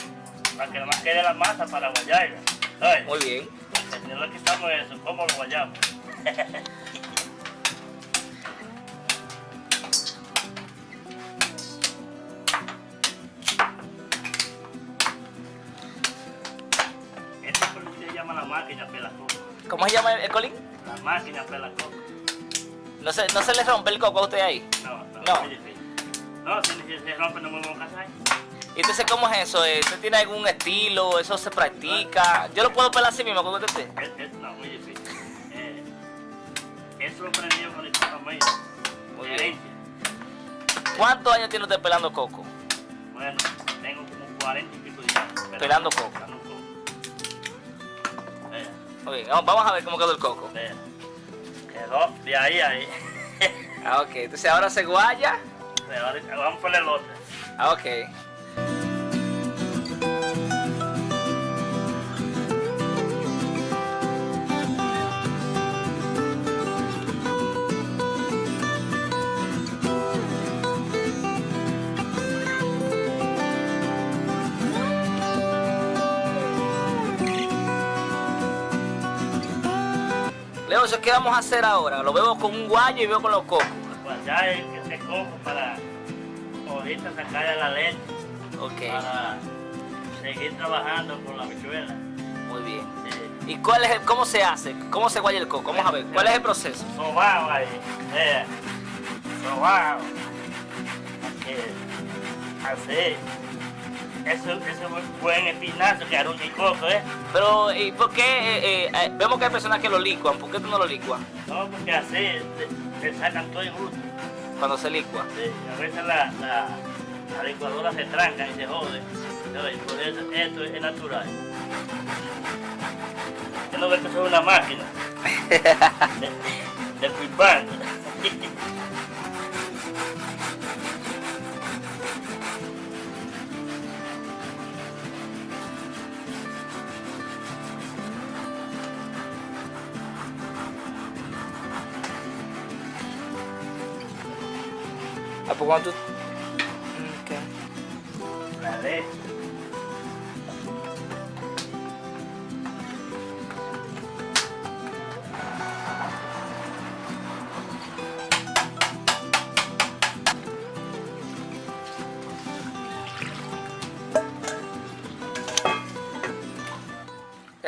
para que nomás quede la masa para guayarla. Muy bien. No le quitamos eso, ¿cómo lo guayamos? máquina pela coco. ¿Cómo se llama el, el colín? La máquina pela coco. ¿No se, ¿No se le rompe el coco a usted ahí? No, no, No. No, si, si se rompe no me voy a casar. ¿Y entonces cómo es eso? Eh, ¿Usted tiene algún estilo? ¿Eso se practica? ¿Yo lo puedo pelar así mismo como usted no, muy difícil. Eh, eso lo aprendí yo con el papá mío. Muy bien. ¿Cuántos años tiene usted pelando coco? Bueno, tengo como 40 y pico de años. Pelando. Pelando coco. Bien, vamos, a ver cómo quedó el coco. Quedó de ahí a ahí. Ah, ok. Entonces ahora se guaya. Ahorita vamos por el otro. Ah, ok. ¿Qué vamos a hacer ahora? Lo veo con un guayo y veo con los cocos. Guayar el- ese coco para ahorita sacarle la leche. Ok. Para seguir trabajando con la bichuela. Muy bien. ¿Y cuál es el, cómo se hace? ¿Cómo se guaya el coco? Vamos a ver, ¿cuál es el proceso? Sobao ahí. Vea. Sobao. Aquí. Así. Eso, eso es un buen espinazo que aruña y coco, ¿eh? Pero, ¿y por qué? eh, eh, eh, vemos que hay personas que lo licuan. ¿Por qué tú no lo licuas? No, porque así te sacan todo el gusto. Cuando se licua. Sí, a veces la, la, la licuadora se tranca y se jode. por eso esto es natural. Yo no veo que soy una máquina. de, de pues cuando tú... Eh,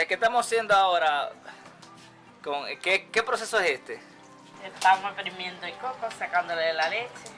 ¿Qué estamos haciendo ahora? Con, ¿qué, ¿Qué proceso es este? Estamos exprimiendo el coco, sacándole la leche.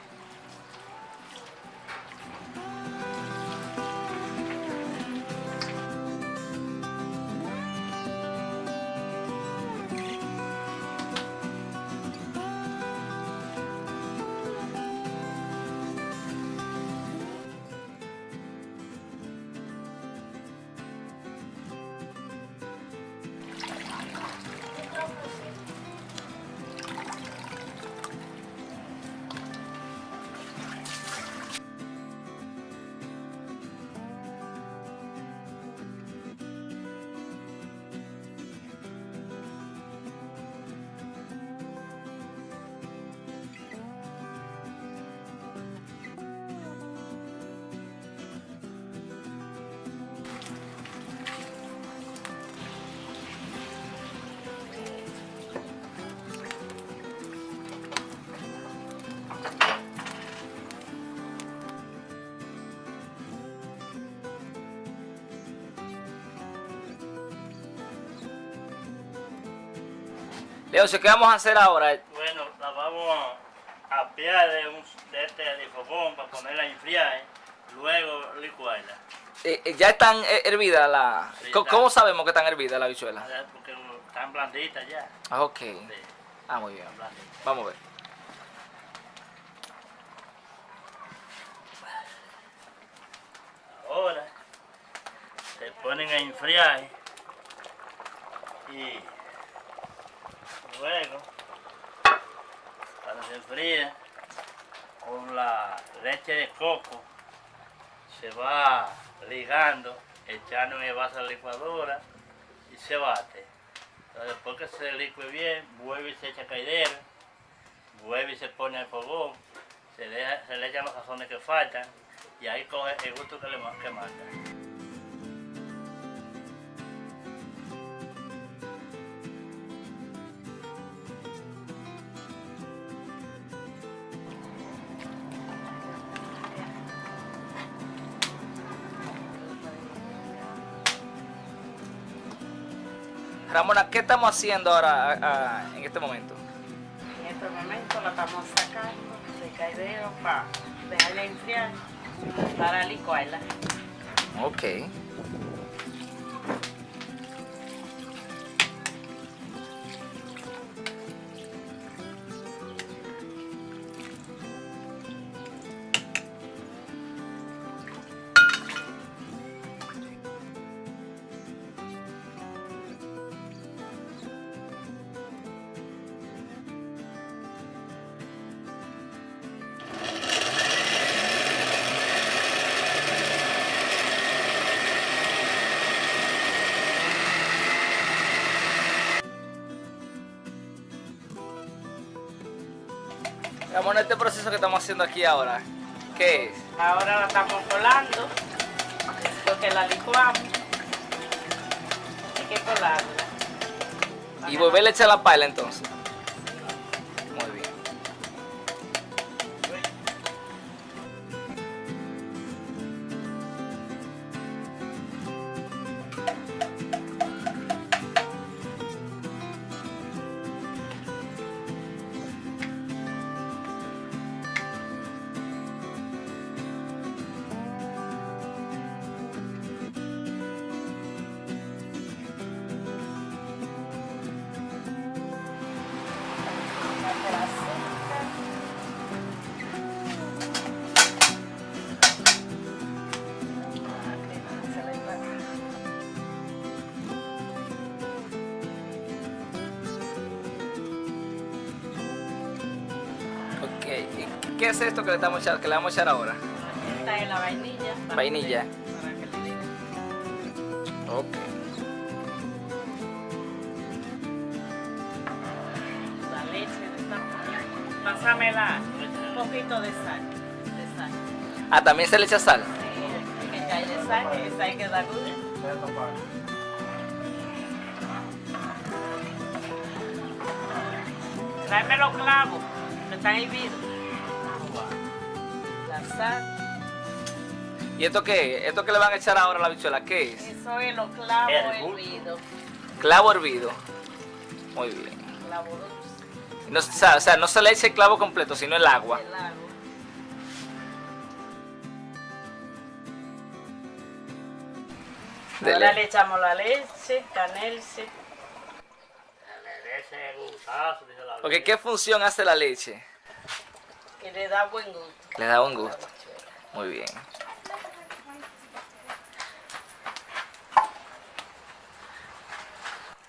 Leoncio, ¿qué vamos a hacer ahora? Bueno, la vamos a apiar de, un, de este difofón para ponerla a enfriar, ¿eh? luego licuarla. Eh, eh, ¿Ya están eh, hervidas la...? Sí, ¿Cómo, sabemos que están hervidas la bichuela? Porque están blanditas ya. Ah, ok. Ah, muy bien. Vamos a ver. Ahora se ponen a enfriar y luego cuando se enfría con la leche de coco se va ligando, echando en el vaso a la licuadora y se bate. Entonces, después que se licue bien, vuelve y se echa caidera, vuelve y se pone al fogón, se, deja- se le echan los sazones que faltan y ahí coge el gusto que le que manda. Ramona, ¿qué estamos haciendo ahora ah, ah, en este momento? En este momento la estamos sacando de caidero para dejarla enfriar para licuarla. Ok. Este proceso que estamos haciendo aquí ahora, ¿qué es? Ahora la estamos colando, después que la licuamos, hay que colarla. Y volverle a echar la paila entonces. Es esto que le, estamos echar- que le vamos a echar ahora? Esta es la vainilla. para Vainilla. que- Para que le Ok. la leche de esta Pásamela un poquito de sal. De sal. Ah, también se le echa sal. Sí, que hay de sal, que esa hay que darle. Tráeme los clavos, que están hirvidos. ¿Y esto qué? ¿Esto que le van a echar ahora a la bichuela? ¿Qué es? Eso es los clavos Hervir. hervidos. Clavo hervido. Muy bien. Clavo dulce. No, o, sea, o sea, no se le echa el clavo completo, sino el agua. El agua. Dele. Ahora le echamos la leche, la Ok, ¿qué función hace la leche? que le da buen gusto. Le da un gusto. Muy bien.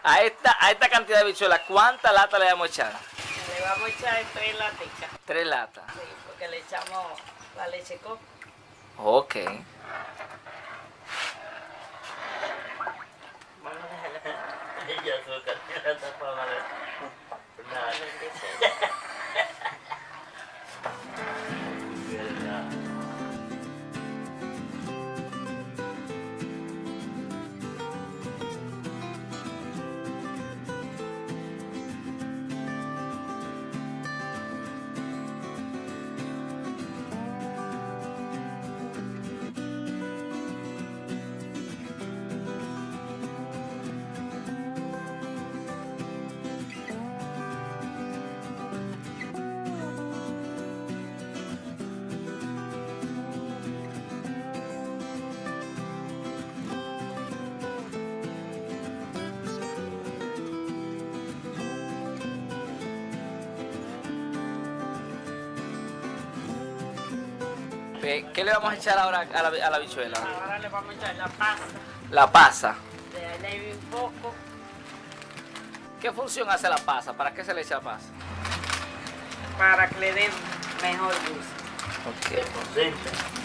A esta, a esta cantidad de bichuelas, ¿cuántas latas le vamos a echar? Le vamos a echar tres laticas. Tres latas. Sí, porque le echamos la leche coco. Ok. Y azúcar, tiene vamos a echar ahora a la, a la bichuela? Ahora le vamos a echar la pasta. La pasa. De ahí un poco. ¿Qué función hace la pasa? ¿Para qué se le echa la pasa? Para que le dé mejor gusto. Ok,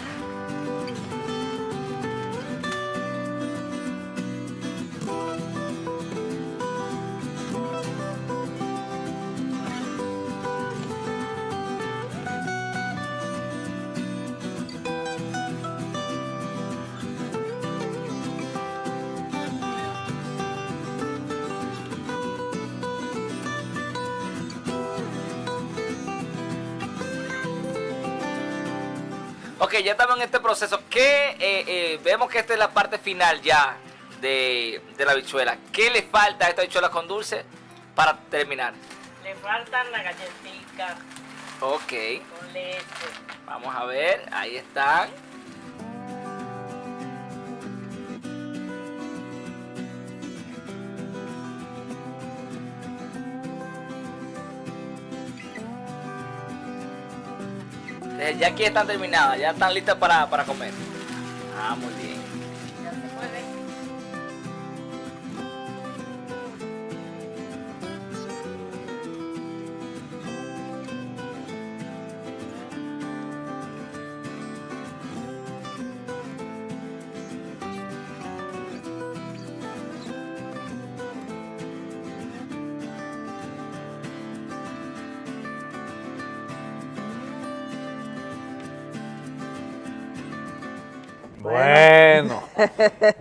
ya estamos en este proceso. ¿Qué, eh, eh, vemos que esta es la parte final ya de, de la bichuela. ¿Qué le falta a esta bichuela con dulce para terminar? Le faltan las galletitas Ok, con leche. vamos a ver. Ahí están. Ya aquí están terminadas, ya están listas para, para comer. Ah, muy bien.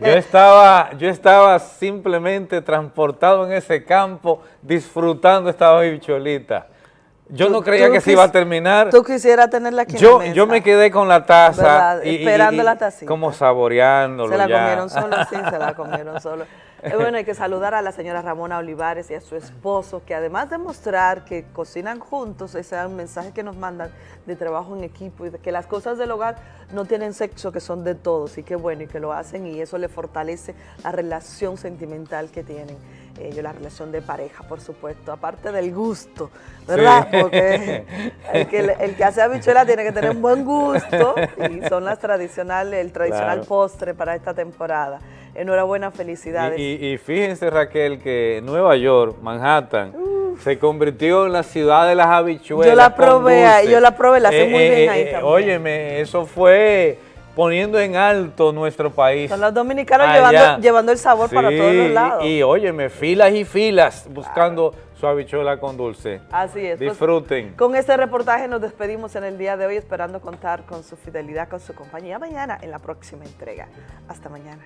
Yo estaba, yo estaba simplemente transportado en ese campo disfrutando esta bicholita. Yo no creía que se iba a terminar. Tú quisieras tenerla aquí en Yo, la yo mesa. me quedé con la taza ¿Verdad? y, y- Esperando y la tacita. como saboreándolo Se la ya. comieron solo, sí, se la comieron solo. Eh, bueno, hay que saludar a la señora Ramona Olivares y a su esposo, que además de mostrar que cocinan juntos, ese es un mensaje que nos mandan de trabajo en equipo y de que las cosas del hogar no tienen sexo, que son de todos, y qué bueno, y que lo hacen, y eso le fortalece la relación sentimental que tienen ellos, la relación de pareja, por supuesto, aparte del gusto, ¿verdad? Sí. Porque el que, el que hace habichuela tiene que tener un buen gusto, y son las tradicionales, el tradicional Claro. postre para esta temporada. Enhorabuena, felicidades. Y, y- y fíjense Raquel que Nueva York, Manhattan, se convirtió en la ciudad de las habichuelas. Yo la probé, yo la probé, la hacen muy bien ahí también. Óyeme, eso fue poniendo en alto nuestro país. Son los dominicanos llevando, llevando el sabor para todos los lados. Y, óyeme, filas y filas buscando su habichuela con dulce. Así es. pues, Disfruten. con este reportaje nos despedimos en el día de hoy, esperando contar con su fidelidad, con su compañía mañana en la próxima entrega. Hasta mañana.